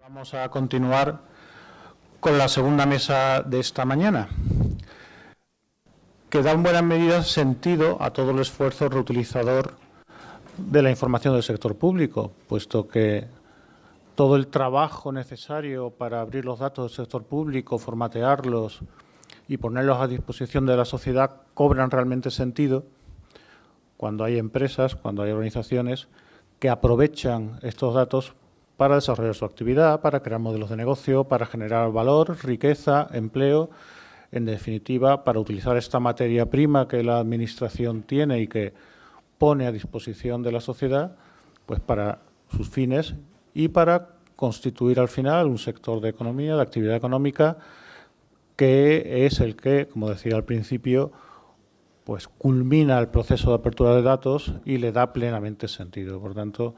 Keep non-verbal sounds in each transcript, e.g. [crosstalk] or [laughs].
Vamos a continuar con la segunda mesa de esta mañana, que da en buena medida sentido a todo el esfuerzo reutilizador de la información del sector público, puesto que todo el trabajo necesario para abrir los datos del sector público, formatearlos y ponerlos a disposición de la sociedad cobran realmente sentido cuando hay empresas, cuando hay organizaciones que aprovechan estos datos para desarrollar su actividad, para crear modelos de negocio, para generar valor, riqueza, empleo, en definitiva, para utilizar esta materia prima que la Administración tiene y que pone a disposición de la sociedad, pues para sus fines y para constituir al final un sector de economía, de actividad económica, que es el que, como decía al principio, pues culmina el proceso de apertura de datos y le da plenamente sentido. Por tanto,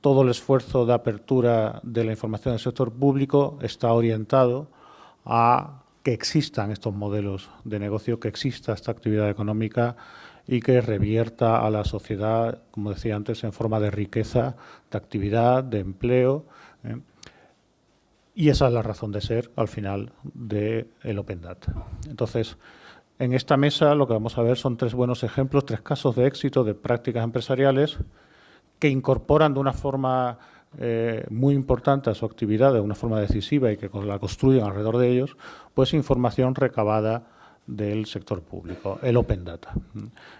todo el esfuerzo de apertura de la información del sector público está orientado a que existan estos modelos de negocio, que exista esta actividad económica y que revierta a la sociedad, como decía antes, en forma de riqueza, de actividad, de empleo. ¿eh? Y esa es la razón de ser, al final, del el Open Data. Entonces, en esta mesa lo que vamos a ver son tres buenos ejemplos, tres casos de éxito de prácticas empresariales que incorporan de una forma eh, muy importante a su actividad, de una forma decisiva y que la construyen alrededor de ellos, pues información recabada del sector público, el Open Data.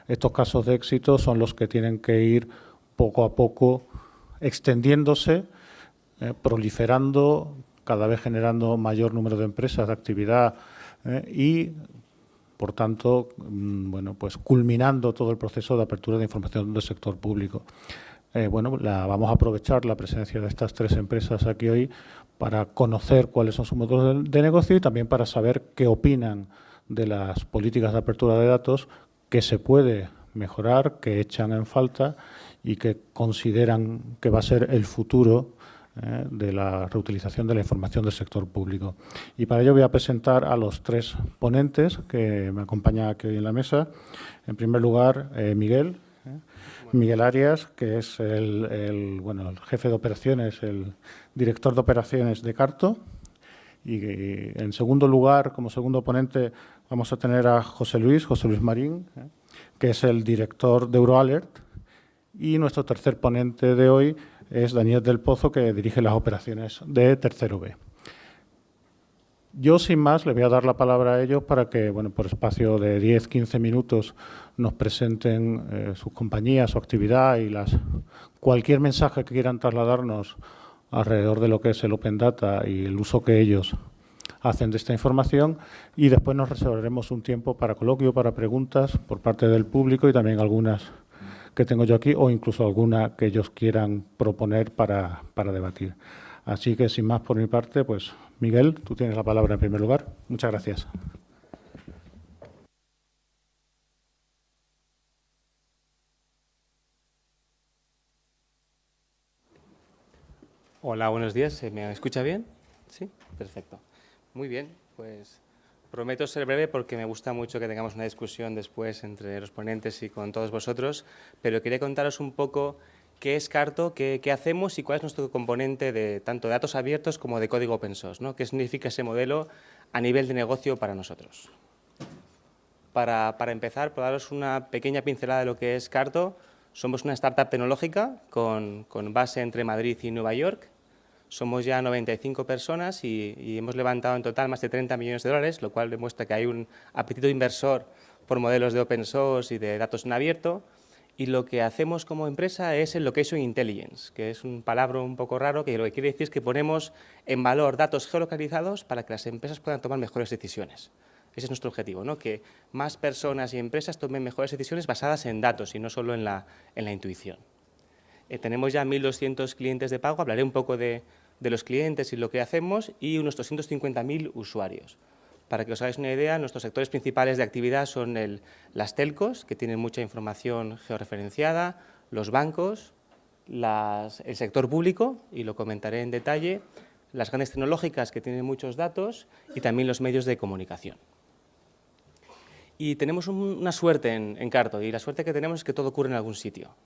Estos casos de éxito son los que tienen que ir poco a poco extendiéndose, eh, proliferando, cada vez generando mayor número de empresas de actividad eh, y por tanto, mm, bueno, pues culminando todo el proceso de apertura de información del sector público. Eh, bueno, la, vamos a aprovechar la presencia de estas tres empresas aquí hoy para conocer cuáles son sus modelos de, negocio y también para saber qué opinan de las políticas de apertura de datos que se puede mejorar, que echan en falta y que consideran que va a ser el futuro eh, de la reutilización de la información del sector público. Y para ello voy a presentar a los tres ponentes que me acompañan aquí hoy en la mesa. En primer lugar, eh, Miguel, Miguel Arias, que es el, bueno, el jefe de operaciones, el director de operaciones de Carto. Y en segundo lugar, como segundo ponente, vamos a tener a José Luis, José Luis Marín, ¿eh? que es el director de EuroAlert. Y nuestro tercer ponente de hoy es Daniel del Pozo, que dirige las operaciones de Tercero B. Yo, sin más, le voy a dar la palabra a ellos para que, bueno, por espacio de 10-15 minutos nos presenten eh, sus compañías, su actividad y las cualquier mensaje que quieran trasladarnos alrededor de lo que es el Open Data y el uso que ellos hacen de esta información y después nos reservaremos un tiempo para coloquio, para preguntas por parte del público y también algunas que tengo yo aquí o incluso alguna que ellos quieran proponer para, para debatir. Así que, sin más por mi parte, pues Miguel, tú tienes la palabra en primer lugar. Muchas gracias. Hola, buenos días. ¿Se me escucha bien? Sí, perfecto. Muy bien, pues prometo ser breve porque me gusta mucho que tengamos una discusión después entre los ponentes y con todos vosotros, pero quería contaros un poco qué es Carto, qué, hacemos y cuál es nuestro componente de tanto de datos abiertos como de código open source, ¿no? qué significa ese modelo a nivel de negocio para nosotros. Para, empezar, por daros una pequeña pincelada de lo que es Carto, somos una startup tecnológica con, base entre Madrid y Nueva York. Somos ya 95 personas y, y, hemos levantado en total más de 30 millones de dólares, lo cual demuestra que hay un apetito inversor por modelos de open source y de datos en abierto y lo que hacemos como empresa es el Location Intelligence, que es un palabra un poco raro, que lo que quiere decir es que ponemos en valor datos geolocalizados para que las empresas puedan tomar mejores decisiones. Ese es nuestro objetivo, ¿no? que más personas y empresas tomen mejores decisiones basadas en datos y no solo en la, en la intuición. Eh, tenemos ya 1.200 clientes de pago, hablaré un poco de, de los clientes y lo que hacemos, y unos 250.000 usuarios. Para que os hagáis una idea, nuestros sectores principales de actividad son las telcos, que tienen mucha información georreferenciada, los bancos, el sector público, y lo comentaré en detalle, las grandes tecnológicas que tienen muchos datos y también los medios de comunicación. Y tenemos una suerte en, Carto, y la suerte que tenemos es que todo ocurre en algún sitio.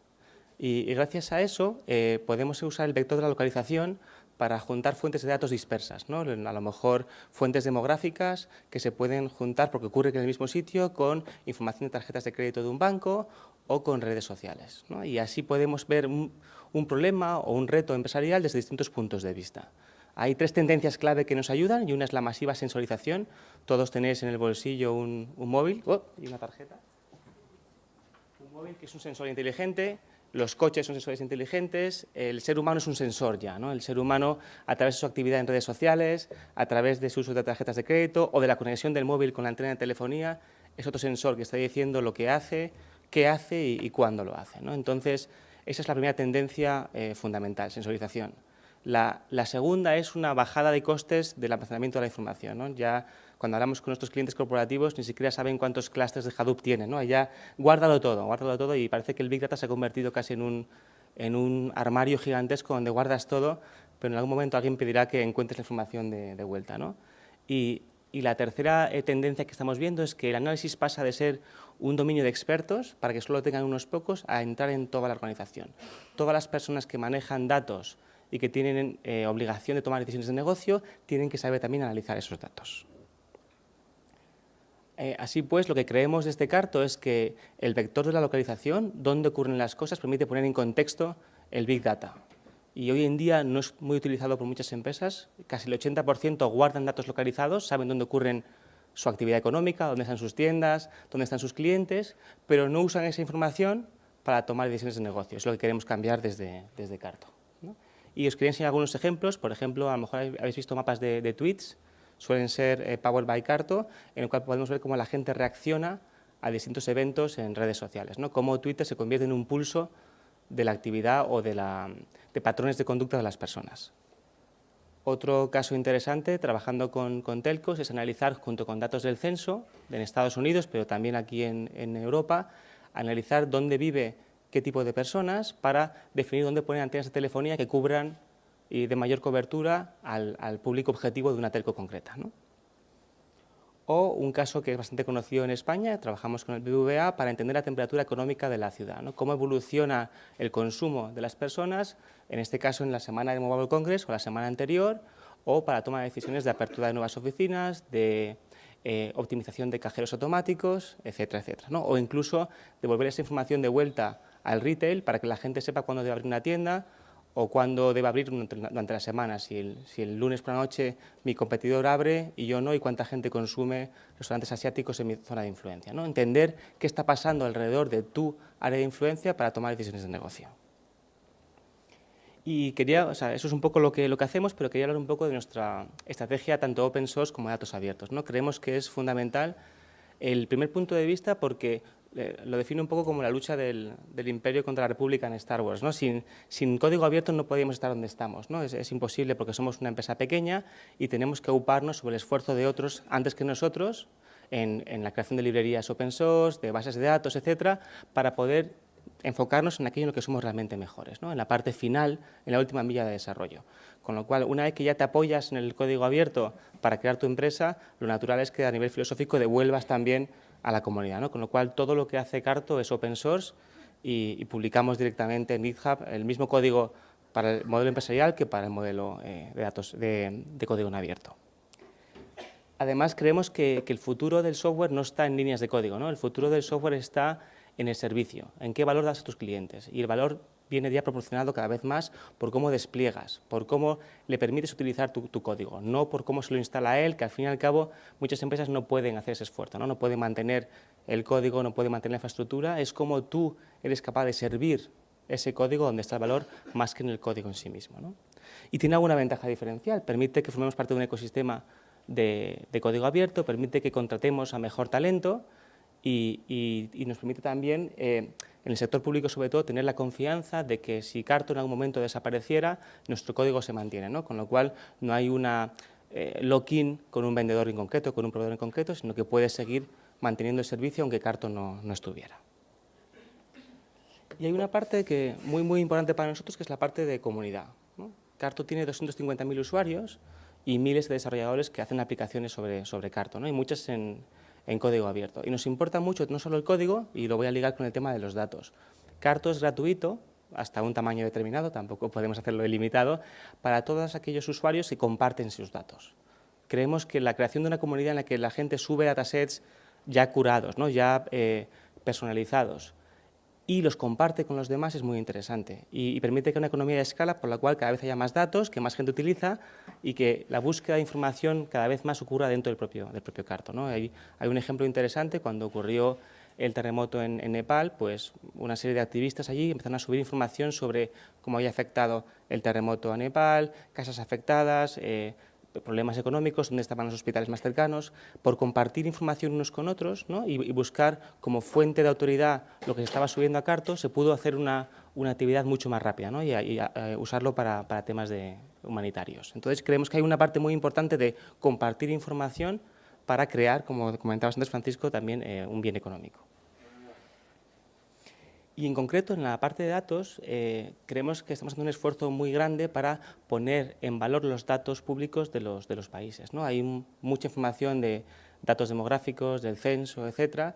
Y, gracias a eso eh, podemos usar el vector de la localización para juntar fuentes de datos dispersas, ¿no? a lo mejor fuentes demográficas que se pueden juntar porque ocurre en el mismo sitio con información de tarjetas de crédito de un banco o con redes sociales. Y así podemos ver un, problema o un reto empresarial desde distintos puntos de vista. Hay tres tendencias clave que nos ayudan y una es la masiva sensorización. Todos tenéis en el bolsillo un, móvil oh, y una tarjeta. Un móvil que es un sensor inteligente, los coches son sensores inteligentes, el ser humano es un sensor ya, ¿no? El ser humano, a través de su actividad en redes sociales, a través de su uso de tarjetas de crédito o de la conexión del móvil con la antena de telefonía, es otro sensor que está diciendo lo que hace, qué hace y, cuándo lo hace, ¿no? Entonces, esa es la primera tendencia eh, fundamental, sensorización. La, la, segunda es una bajada de costes del almacenamiento de la información. ¿no? Ya cuando hablamos con nuestros clientes corporativos, ni siquiera saben cuántos clusters de Hadoop tienen, ¿no? Allá, guárdalo todo, guárdalo todo y parece que el Big Data se ha convertido casi en un, en un armario gigantesco donde guardas todo, pero en algún momento alguien pedirá que encuentres la información de, vuelta, ¿no? Y, y la tercera eh, tendencia que estamos viendo es que el análisis pasa de ser un dominio de expertos, para que solo tengan unos pocos, a entrar en toda la organización. Todas las personas que manejan datos y que tienen eh, obligación de tomar decisiones de negocio, tienen que saber también analizar esos datos. Eh, así pues, lo que creemos de este carto es que el vector de la localización, donde ocurren las cosas, permite poner en contexto el Big Data. Y hoy en día no es muy utilizado por muchas empresas, casi el 80% guardan datos localizados, saben dónde ocurren su actividad económica, dónde están sus tiendas, dónde están sus clientes, pero no usan esa información para tomar decisiones de negocio. Es lo que queremos cambiar desde, desde Carto. Y os quería enseñar algunos ejemplos, por ejemplo, a lo mejor habéis visto mapas de tweets, suelen ser eh, Powered by Carto, en el cual podemos ver cómo la gente reacciona a distintos eventos en redes sociales, ¿no? cómo Twitter se convierte en un pulso de la actividad o de, patrones de conducta de las personas. Otro caso interesante, trabajando con, telcos, es analizar, junto con datos del censo, en Estados Unidos, pero también aquí en, en Europa, analizar dónde vive qué tipo de personas para definir dónde poner antenas de telefonía que cubran y de mayor cobertura al, público objetivo de una telco concreta. O un caso que es bastante conocido en España, trabajamos con el BBVA para entender la temperatura económica de la ciudad, cómo evoluciona el consumo de las personas, en este caso en la semana de Mobile Congress o la semana anterior, o para tomar decisiones de apertura de nuevas oficinas, de eh, optimización de cajeros automáticos, etcétera, etcétera. O incluso devolver esa información de vuelta al retail para que la gente sepa cuándo debe abrir una tienda o cuándo debe abrir durante la semana, si el, lunes por la noche mi competidor abre y yo no, y cuánta gente consume restaurantes asiáticos en mi zona de influencia. ¿no? Entender qué está pasando alrededor de tu área de influencia para tomar decisiones de negocio. Y quería, o sea, eso es un poco lo que, lo que hacemos, pero quería hablar un poco de nuestra estrategia tanto open source como de datos abiertos. ¿no? Creemos que es fundamental el primer punto de vista porque lo define un poco como la lucha del, imperio contra la república en Star Wars. ¿no? Sin, código abierto no podríamos estar donde estamos. ¿no? Es, imposible porque somos una empresa pequeña y tenemos que ocuparnos sobre el esfuerzo de otros antes que nosotros en, en la creación de librerías open source, de bases de datos, etcétera, para poder enfocarnos en aquello en lo que somos realmente mejores, ¿no? en la parte final, en la última milla de desarrollo. Con lo cual, una vez que ya te apoyas en el código abierto para crear tu empresa, lo natural es que a nivel filosófico devuelvas también a la comunidad. ¿no? Con lo cual, todo lo que hace Carto es open source y, publicamos directamente en GitHub el mismo código para el modelo empresarial que para el modelo eh, de datos de, código en abierto. Además, creemos que, que, el futuro del software no está en líneas de código, ¿no? el futuro del software está en el servicio, en qué valor das a tus clientes. Y el valor viene ya proporcionado cada vez más por cómo despliegas, por cómo le permites utilizar tu, código, no por cómo se lo instala él, que al fin y al cabo muchas empresas no pueden hacer ese esfuerzo, no, no pueden mantener el código, no pueden mantener la infraestructura, es como tú eres capaz de servir ese código donde está el valor más que en el código en sí mismo. Y tiene alguna ventaja diferencial, permite que formemos parte de un ecosistema de código abierto, permite que contratemos a mejor talento, y, nos permite también, eh, en el sector público sobre todo, tener la confianza de que si Carto en algún momento desapareciera, nuestro código se mantiene, ¿no? con lo cual no hay una eh, lock-in con un vendedor en concreto, con un proveedor en concreto, sino que puede seguir manteniendo el servicio aunque Carto no, estuviera. Y hay una parte que muy, muy importante para nosotros, que es la parte de comunidad. Carto tiene 250.000 usuarios y miles de desarrolladores que hacen aplicaciones sobre, sobre Carto, ¿no? y muchas en, en código abierto. Y nos importa mucho no solo el código, y lo voy a ligar con el tema de los datos. Carto es gratuito hasta un tamaño determinado, tampoco podemos hacerlo ilimitado, para todos aquellos usuarios que comparten sus datos. Creemos que la creación de una comunidad en la que la gente sube datasets ya curados, ¿no? ya eh, personalizados, y los comparte con los demás es muy interesante y, permite que una economía de escala por la cual cada vez haya más datos, que más gente utiliza y que la búsqueda de información cada vez más ocurra dentro del propio, del propio carto. ¿no? Hay, un ejemplo interesante cuando ocurrió el terremoto en, Nepal, pues una serie de activistas allí empezaron a subir información sobre cómo había afectado el terremoto a Nepal, casas afectadas, eh, problemas económicos, dónde estaban los hospitales más cercanos, por compartir información unos con otros y, buscar como fuente de autoridad lo que se estaba subiendo a Carto, se pudo hacer una, actividad mucho más rápida y, eh, usarlo para, temas de humanitarios. Entonces creemos que hay una parte muy importante de compartir información para crear, como comentabas antes Francisco, también eh, un bien económico. Y en concreto, en la parte de datos, eh, creemos que estamos haciendo un esfuerzo muy grande para poner en valor los datos públicos de los, de los países. ¿no? Hay mucha información de datos demográficos, del censo, etcétera,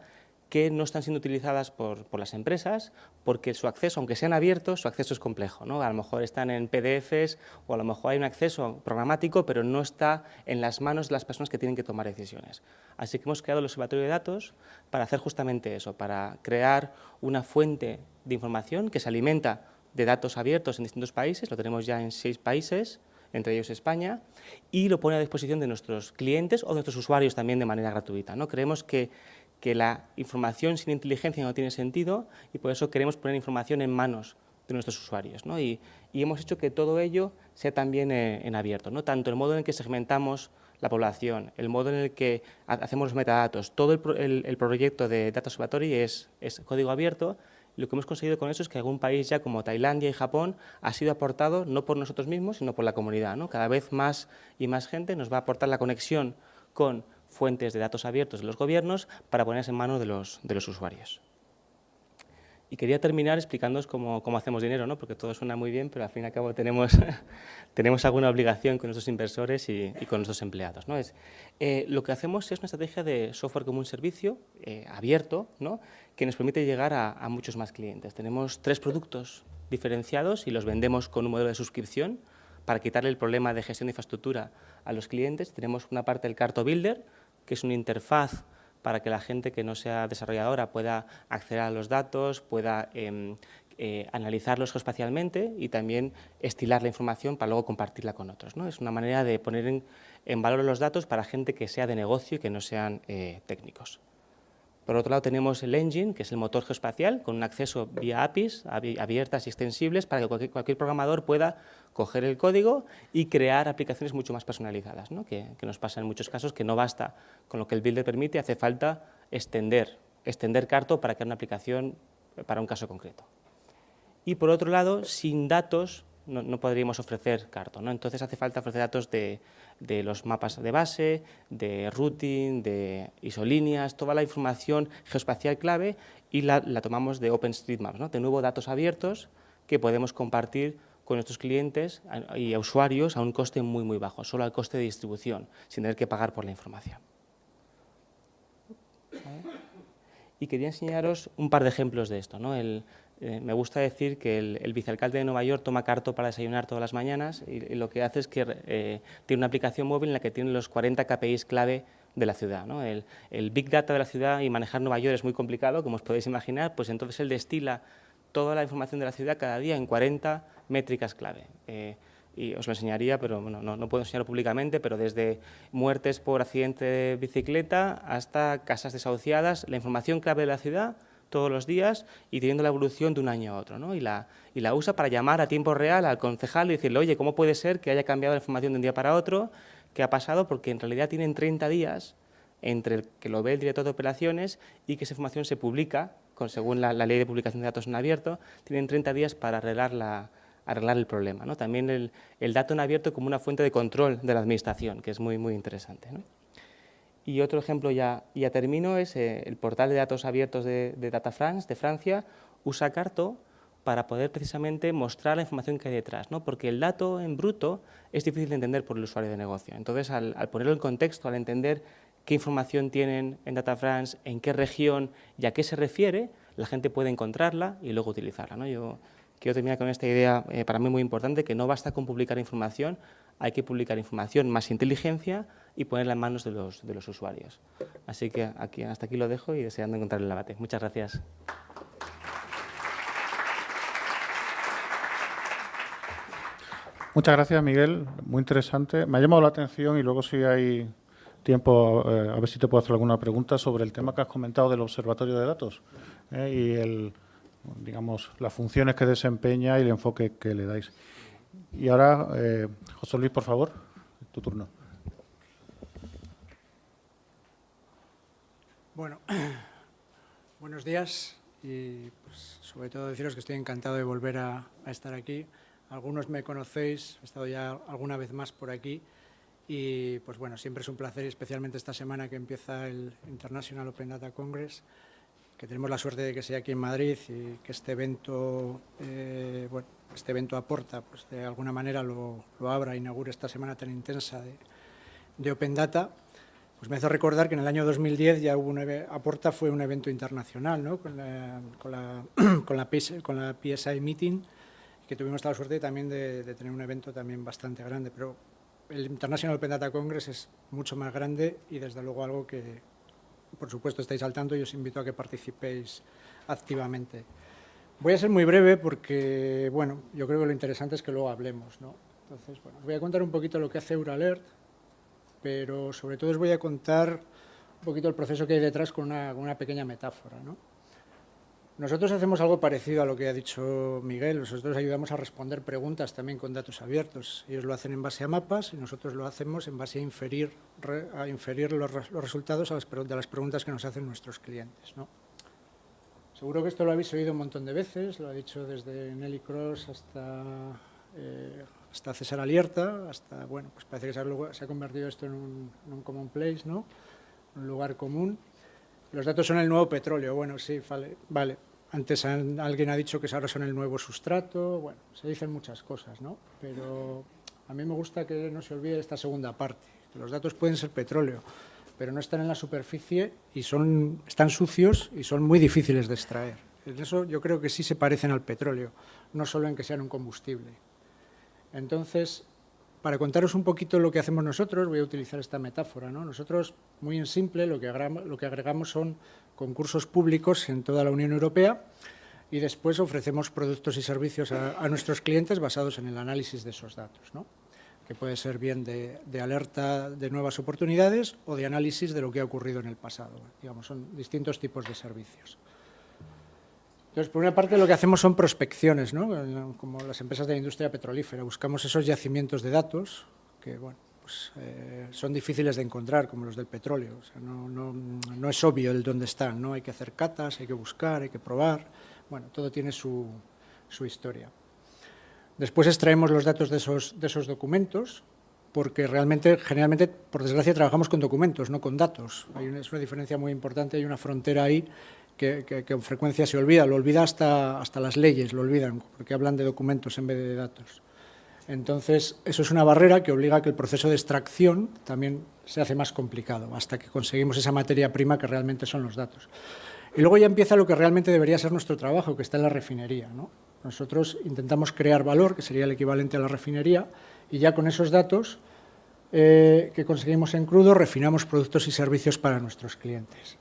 que no están siendo utilizadas por, las empresas porque su acceso, aunque sean abiertos, su acceso es complejo. ¿no? A lo mejor están en PDFs o a lo mejor hay un acceso programático, pero no está en las manos de las personas que tienen que tomar decisiones. Así que hemos creado el Observatorio de Datos para hacer justamente eso, para crear una fuente de información que se alimenta de datos abiertos en distintos países, lo tenemos ya en seis países, entre ellos España, y lo pone a disposición de nuestros clientes o de nuestros usuarios también de manera gratuita. ¿no? Creemos que que la información sin inteligencia no tiene sentido y por eso queremos poner información en manos de nuestros usuarios. Y, hemos hecho que todo ello sea también eh, en abierto, ¿no? tanto el modo en el que segmentamos la población, el modo en el que hacemos los metadatos, todo el, proyecto de Data Observatory es, es, código abierto. Lo que hemos conseguido con eso es que algún país ya como Tailandia y Japón ha sido aportado no por nosotros mismos, sino por la comunidad. ¿no? Cada vez más y más gente nos va a aportar la conexión con fuentes de datos abiertos de los gobiernos para ponerse en manos de los, de los usuarios. Y quería terminar explicándoos cómo, cómo, hacemos dinero, ¿no? porque todo suena muy bien, pero al fin y al cabo tenemos, [laughs] tenemos alguna obligación con nuestros inversores y, con nuestros empleados. ¿no? Es, eh, lo que hacemos es una estrategia de software como un servicio eh, abierto ¿no? que nos permite llegar a, a, muchos más clientes. Tenemos tres productos diferenciados y los vendemos con un modelo de suscripción para quitarle el problema de gestión de infraestructura a los clientes. Tenemos una parte del Carto Builder, que es una interfaz para que la gente que no sea desarrolladora pueda acceder a los datos, pueda em, eh, analizarlos geoespacialmente y también estilar la información para luego compartirla con otros. ¿no? Es una manera de poner en, valor los datos para gente que sea de negocio y que no sean eh, técnicos. Por otro lado tenemos el engine, que es el motor geoespacial, con un acceso vía APIs abiertas y extensibles para que cualquier, programador pueda coger el código y crear aplicaciones mucho más personalizadas, que, nos pasa en muchos casos que no basta con lo que el builder permite, hace falta extender, extender Carto para crear una aplicación para un caso concreto. Y por otro lado, sin datos no, podríamos ofrecer Carto. ¿no? Entonces hace falta ofrecer datos de, los mapas de base, de routing, de isolíneas, toda la información geoespacial clave y la, tomamos de OpenStreetMaps, ¿no? de nuevo datos abiertos que podemos compartir con nuestros clientes y usuarios a un coste muy, muy bajo, solo al coste de distribución, sin tener que pagar por la información. Y quería enseñaros un par de ejemplos de esto. ¿no? El, eh, me gusta decir que el, vicealcalde de Nueva York toma carto para desayunar todas las mañanas y, lo que hace es que eh, tiene una aplicación móvil en la que tiene los 40 KPIs clave de la ciudad. El, Big Data de la ciudad y manejar Nueva York es muy complicado, como os podéis imaginar, pues entonces él destila toda la información de la ciudad cada día en 40 métricas clave. Eh, y os lo enseñaría, pero no, no, puedo enseñarlo públicamente, pero desde muertes por accidente de bicicleta hasta casas desahuciadas, la información clave de la ciudad todos los días y teniendo la evolución de un año a otro. ¿no? Y, la, usa para llamar a tiempo real al concejal y decirle, oye, ¿cómo puede ser que haya cambiado la información de un día para otro? ¿Qué ha pasado? Porque en realidad tienen 30 días entre que lo ve el director de operaciones y que esa información se publica, según la, ley de publicación de datos en abierto, tienen 30 días para arreglar, la, arreglar el problema. ¿no? También el, el, dato en abierto como una fuente de control de la administración, que es muy, muy interesante. ¿no? Y otro ejemplo, ya, ya termino, es eh, el portal de datos abiertos de, Data France, de Francia, usa Carto para poder precisamente mostrar la información que hay detrás, ¿no? porque el dato en bruto es difícil de entender por el usuario de negocio. Entonces, al, ponerlo en contexto, al entender qué información tienen en Data France, en qué región y a qué se refiere, la gente puede encontrarla y luego utilizarla. ¿no? Yo quiero terminar con esta idea eh, para mí muy importante, que no basta con publicar información, hay que publicar información más inteligencia y ponerla en manos de los, de los usuarios. Así que aquí, hasta aquí lo dejo y deseando encontrar el debate. Muchas gracias. Muchas gracias, Miguel. Muy interesante. Me ha llamado la atención y luego si hay tiempo, eh, a ver si te puedo hacer alguna pregunta sobre el tema que has comentado del observatorio de datos eh, y el, digamos, las funciones que desempeña y el enfoque que le dais. Y ahora, eh, José Luis, por favor, tu turno. Bueno, [clears throat] buenos días y pues, sobre todo deciros que estoy encantado de volver a estar aquí. Algunos me conocéis, he estado ya alguna vez más por aquí y pues bueno, siempre es un placer, especialmente esta semana que empieza el International Open Data Congress, que tenemos la suerte de que sea aquí en Madrid y que este evento, eh, bueno, este evento aporta, pues de alguna manera lo, abra, inaugure esta semana tan intensa de, Open Data, pues me hace recordar que en el año 2010 ya hubo un Aporta fue un evento internacional, ¿no? con, la, con, la, [clears throat] con, la, con la PSI Meeting, que tuvimos la suerte también de, tener un evento también bastante grande, pero el International Open Data Congress es mucho más grande y desde luego algo que, por supuesto, estáis al tanto y os invito a que participéis activamente. Voy a ser muy breve porque, bueno, yo creo que lo interesante es que luego hablemos, ¿no? Entonces, bueno, os voy a contar un poquito lo que hace Euralert, pero sobre todo os voy a contar un poquito el proceso que hay detrás con una, con una pequeña metáfora, ¿no? Nosotros hacemos algo parecido a lo que ha dicho Miguel. Nosotros ayudamos a responder preguntas también con datos abiertos. Ellos lo hacen en base a mapas y nosotros lo hacemos en base a inferir, a inferir los, resultados de las preguntas que nos hacen nuestros clientes. Seguro que esto lo habéis oído un montón de veces, lo ha dicho desde Nelly Cross hasta, eh, hasta César Alierta, hasta, bueno, pues parece que se ha, convertido esto en un, en common ¿no? un lugar común. Los datos son el nuevo petróleo, bueno, sí, vale, vale. Antes alguien ha dicho que ahora son el nuevo sustrato, bueno, se dicen muchas cosas, ¿no? Pero a mí me gusta que no se olvide esta segunda parte, que los datos pueden ser petróleo, pero no están en la superficie y son, están sucios y son muy difíciles de extraer. En eso yo creo que sí se parecen al petróleo, no solo en que sean un combustible. Entonces, para contaros un poquito lo que hacemos nosotros, voy a utilizar esta metáfora. ¿no? Nosotros, muy en simple, lo que, agregamos, lo que agregamos son concursos públicos en toda la Unión Europea y después ofrecemos productos y servicios a, nuestros clientes basados en el análisis de esos datos, ¿no? que puede ser bien de, alerta de nuevas oportunidades o de análisis de lo que ha ocurrido en el pasado. Digamos, son distintos tipos de servicios. Entonces, por una parte, lo que hacemos son prospecciones, ¿no? como las empresas de la industria petrolífera. Buscamos esos yacimientos de datos que, bueno, pues, eh, son difíciles de encontrar, como los del petróleo. no, es obvio el dónde están, ¿no? Hay que hacer catas, hay que buscar, hay que probar. Bueno, todo tiene su, historia. Después extraemos los datos de esos, documentos, porque realmente, generalmente, por desgracia, trabajamos con documentos, no con datos. Hay es una diferencia muy importante, hay una frontera ahí que, con frecuencia se olvida, lo olvida hasta, hasta las leyes, lo olvidan, porque hablan de documentos en vez de datos. Entonces, eso es una barrera que obliga a que el proceso de extracción también se hace más complicado, hasta que conseguimos esa materia prima que realmente son los datos. Y luego ya empieza lo que realmente debería ser nuestro trabajo, que está en la refinería. Nosotros intentamos crear valor, que sería el equivalente a la refinería, y ya con esos datos eh, que conseguimos en crudo, refinamos productos y servicios para nuestros clientes.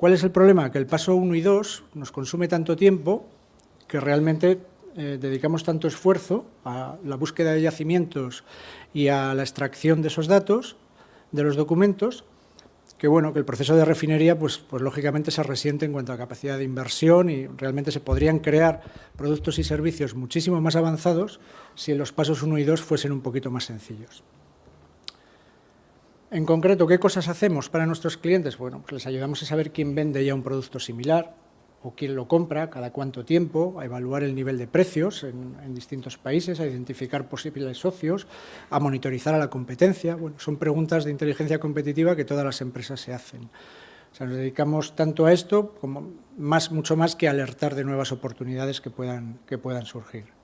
¿Cuál es el problema? Que el paso 1 y 2 nos consume tanto tiempo que realmente eh, dedicamos tanto esfuerzo a la búsqueda de yacimientos y a la extracción de esos datos, de los documentos, que bueno, que el proceso de refinería, pues, pues lógicamente se resiente en cuanto a capacidad de inversión y realmente se podrían crear productos y servicios muchísimo más avanzados si los pasos 1 y 2 fuesen un poquito más sencillos. En concreto, ¿qué cosas hacemos para nuestros clientes? Bueno, pues les ayudamos a saber quién vende ya un producto similar, o quién lo compra, cada cuánto tiempo, a evaluar el nivel de precios en, distintos países, a identificar posibles socios, a monitorizar a la competencia. Bueno, son preguntas de inteligencia competitiva que todas las empresas se hacen. O sea, nos dedicamos tanto a esto como mucho más que alertar de nuevas oportunidades que puedan surgir.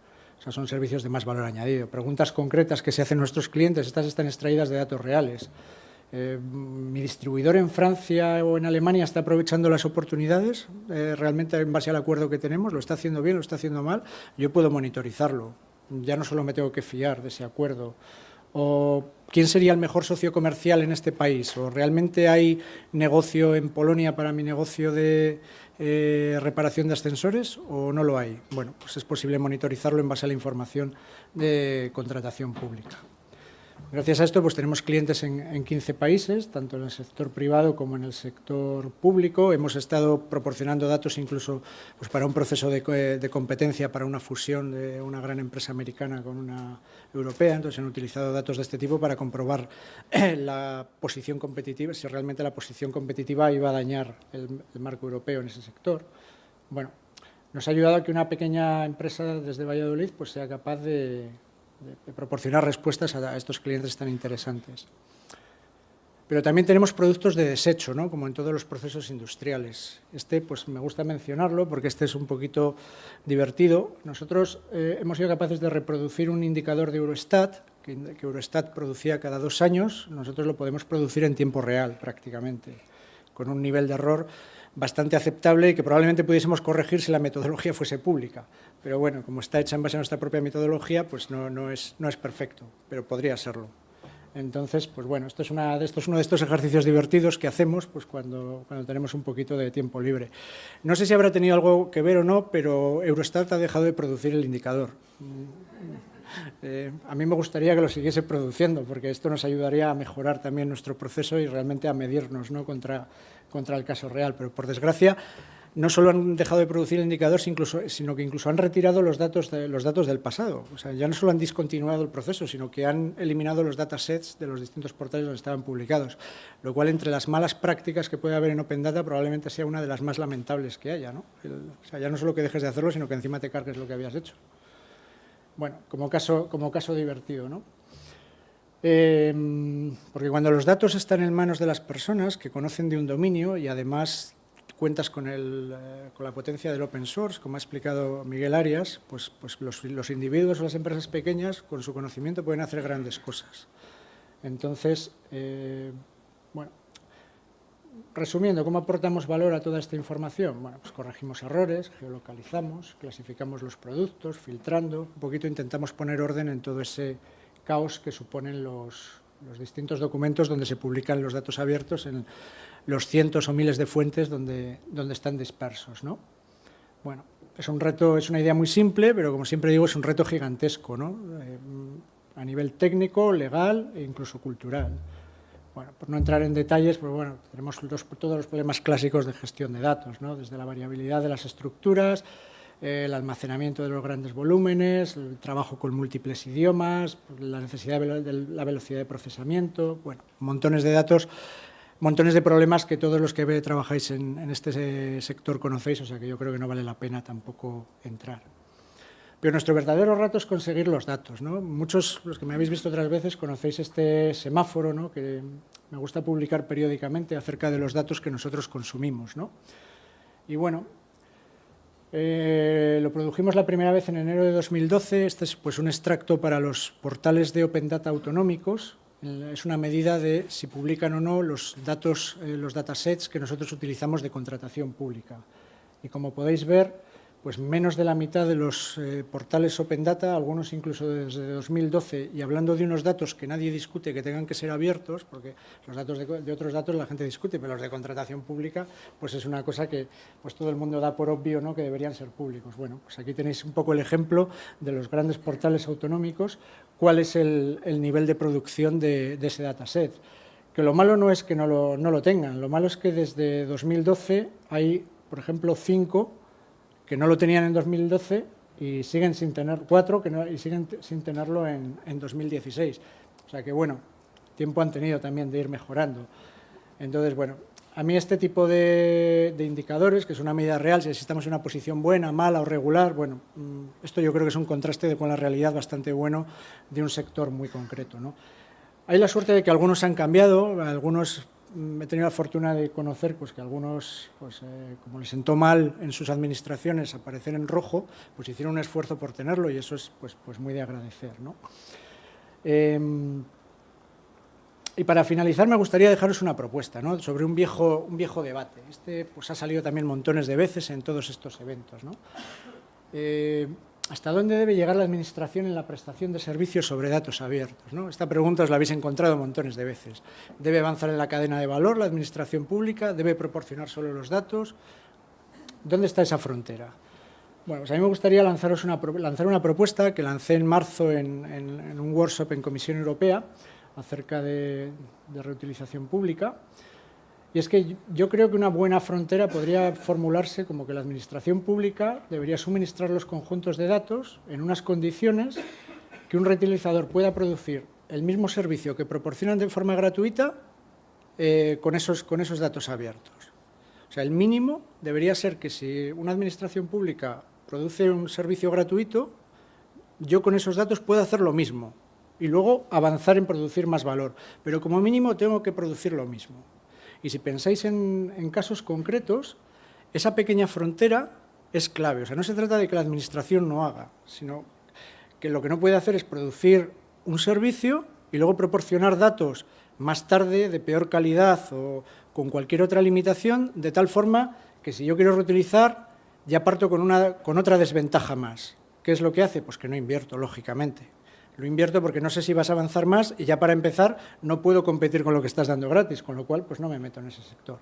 Son servicios de más valor añadido. Preguntas concretas que se hacen nuestros clientes, estas están extraídas de datos reales. Eh, mi distribuidor en Francia o en Alemania está aprovechando las oportunidades, eh, realmente en base al acuerdo que tenemos, lo está haciendo bien, lo está haciendo mal, yo puedo monitorizarlo. Ya no solo me tengo que fiar de ese acuerdo. O quién sería el mejor socio comercial en este país, o realmente hay negocio en Polonia para mi negocio de eh, reparación de ascensores o no lo hay. Bueno, pues es posible monitorizarlo en base a la información de contratación pública. Gracias a esto pues tenemos clientes en, 15 países, tanto en el sector privado como en el sector público. Hemos estado proporcionando datos incluso pues, para un proceso de, de, competencia, para una fusión de una gran empresa americana con una europea. Entonces han utilizado datos de este tipo para comprobar la posición competitiva, si realmente la posición competitiva iba a dañar el, el marco europeo en ese sector. Bueno, nos ha ayudado a que una pequeña empresa desde Valladolid pues, sea capaz de de, proporcionar respuestas a, estos clientes tan interesantes. Pero también tenemos productos de desecho, ¿no? como en todos los procesos industriales. Este pues, me gusta mencionarlo porque este es un poquito divertido. Nosotros eh, hemos sido capaces de reproducir un indicador de Eurostat, que, que Eurostat producía cada dos años, nosotros lo podemos producir en tiempo real prácticamente, con un nivel de error bastante aceptable y que probablemente pudiésemos corregir si la metodología fuese pública. Pero bueno, como está hecha en base a nuestra propia metodología, pues no, no, es, no es perfecto, pero podría serlo. Entonces, pues bueno, esto es, una, esto es uno de estos ejercicios divertidos que hacemos pues cuando, cuando tenemos un poquito de tiempo libre. No sé si habrá tenido algo que ver o no, pero Eurostat ha dejado de producir el indicador. [laughs] Eh, a mí me gustaría que lo siguiese produciendo, porque esto nos ayudaría a mejorar también nuestro proceso y realmente a medirnos ¿no? contra, contra el caso real. Pero, por desgracia, no solo han dejado de producir indicadores, incluso, sino que incluso han retirado los datos, de, los datos del pasado. O sea, ya no solo han discontinuado el proceso, sino que han eliminado los datasets de los distintos portales donde estaban publicados, lo cual entre las malas prácticas que puede haber en Open Data probablemente sea una de las más lamentables que haya. ¿no? o sea, ya no solo que dejes de hacerlo, sino que encima te cargues lo que habías hecho. Bueno, como caso, como caso divertido, ¿no? Em, porque cuando los datos están en manos de las personas que conocen de un dominio y además cuentas con, el, eh, con la potencia del open source, como ha explicado Miguel Arias, pues, pues los, los, individuos o las empresas pequeñas con su conocimiento pueden hacer grandes cosas. Entonces, eh, bueno, resumiendo, ¿cómo aportamos valor a toda esta información? Bueno, pues corregimos errores, geolocalizamos, clasificamos los productos, filtrando, un poquito intentamos poner orden en todo ese caos que suponen los, los distintos documentos donde se publican los datos abiertos en los cientos o miles de fuentes donde, donde están dispersos. ¿no? Bueno, es un reto, es una idea muy simple, pero como siempre digo, es un reto gigantesco, ¿no? Eh, a nivel técnico, legal e incluso cultural. Bueno, por no entrar en detalles, pues bueno, tenemos todos los problemas clásicos de gestión de datos, ¿no? desde la variabilidad de las estructuras, el almacenamiento de los grandes volúmenes, el trabajo con múltiples idiomas, la necesidad de la velocidad de procesamiento, bueno, montones de datos, montones de problemas que todos los que trabajáis en, en este sector conocéis, o sea que yo creo que no vale la pena tampoco entrar. Pero nuestro verdadero rato es conseguir los datos. ¿no? Muchos, los que me habéis visto otras veces, conocéis este semáforo ¿no? que me gusta publicar periódicamente acerca de los datos que nosotros consumimos. ¿no? Y bueno, eh, lo produjimos la primera vez en enero de 2012. Este es pues, un extracto para los portales de Open Data autonómicos. Es una medida de si publican o no los datos, eh, los datasets que nosotros utilizamos de contratación pública. Y como podéis ver, pues menos de la mitad de los eh, portales Open Data, algunos incluso desde 2012, y hablando de unos datos que nadie discute que tengan que ser abiertos, porque los datos de, otros datos la gente discute, pero los de contratación pública, pues es una cosa que pues todo el mundo da por obvio ¿no? que deberían ser públicos. Bueno, pues aquí tenéis un poco el ejemplo de los grandes portales autonómicos, cuál es el, nivel de producción de, ese dataset. Que lo malo no es que no lo, no lo tengan, lo malo es que desde 2012 hay, por ejemplo, cinco que no lo tenían en 2012 y siguen sin tener cuatro que no, y siguen sin tenerlo en, en, 2016. O sea que, bueno, tiempo han tenido también de ir mejorando. Entonces, bueno, a mí este tipo de, indicadores, que es una medida real, si estamos en una posición buena, mala o regular, bueno, mm, esto yo creo que es un contraste con la realidad bastante bueno de un sector muy concreto. ¿no? Hay la suerte de que algunos han cambiado, algunos he tenido la fortuna de conocer pues, que algunos, pues, eh, como les sentó mal en sus administraciones aparecer en rojo, pues hicieron un esfuerzo por tenerlo y eso es pues, pues muy de agradecer. ¿no? Eh, y para finalizar me gustaría dejaros una propuesta ¿no? sobre un viejo, un viejo debate. Este pues, ha salido también montones de veces en todos estos eventos. ¿no? Eh, ¿Hasta dónde debe llegar la Administración en la prestación de servicios sobre datos abiertos? ¿no? Esta pregunta os la habéis encontrado montones de veces. ¿Debe avanzar en la cadena de valor la Administración pública? ¿Debe proporcionar solo los datos? ¿Dónde está esa frontera? Bueno, pues a mí me gustaría lanzaros una, lanzar una propuesta que lancé en marzo en, un workshop en Comisión Europea acerca de reutilización pública. Y es que yo creo que una buena frontera podría formularse como que la Administración Pública debería suministrar los conjuntos de datos en unas condiciones que un reutilizador pueda producir el mismo servicio que proporcionan de forma gratuita eh, con, esos, con esos datos abiertos. O sea, el mínimo debería ser que si una Administración Pública produce un servicio gratuito, yo con esos datos puedo hacer lo mismo y luego avanzar en producir más valor. Pero como mínimo tengo que producir lo mismo. Y si pensáis en, casos concretos, esa pequeña frontera es clave. O sea, no se trata de que la Administración no haga, sino que lo que no puede hacer es producir un servicio y luego proporcionar datos más tarde de peor calidad o con cualquier otra limitación, de tal forma que si yo quiero reutilizar, ya parto con, una, con otra desventaja más. ¿Qué es lo que hace? Pues que no invierto, lógicamente. Lo invierto porque no sé si vas a avanzar más y ya para empezar no puedo competir con lo que estás dando gratis, con lo cual pues no me meto en ese sector.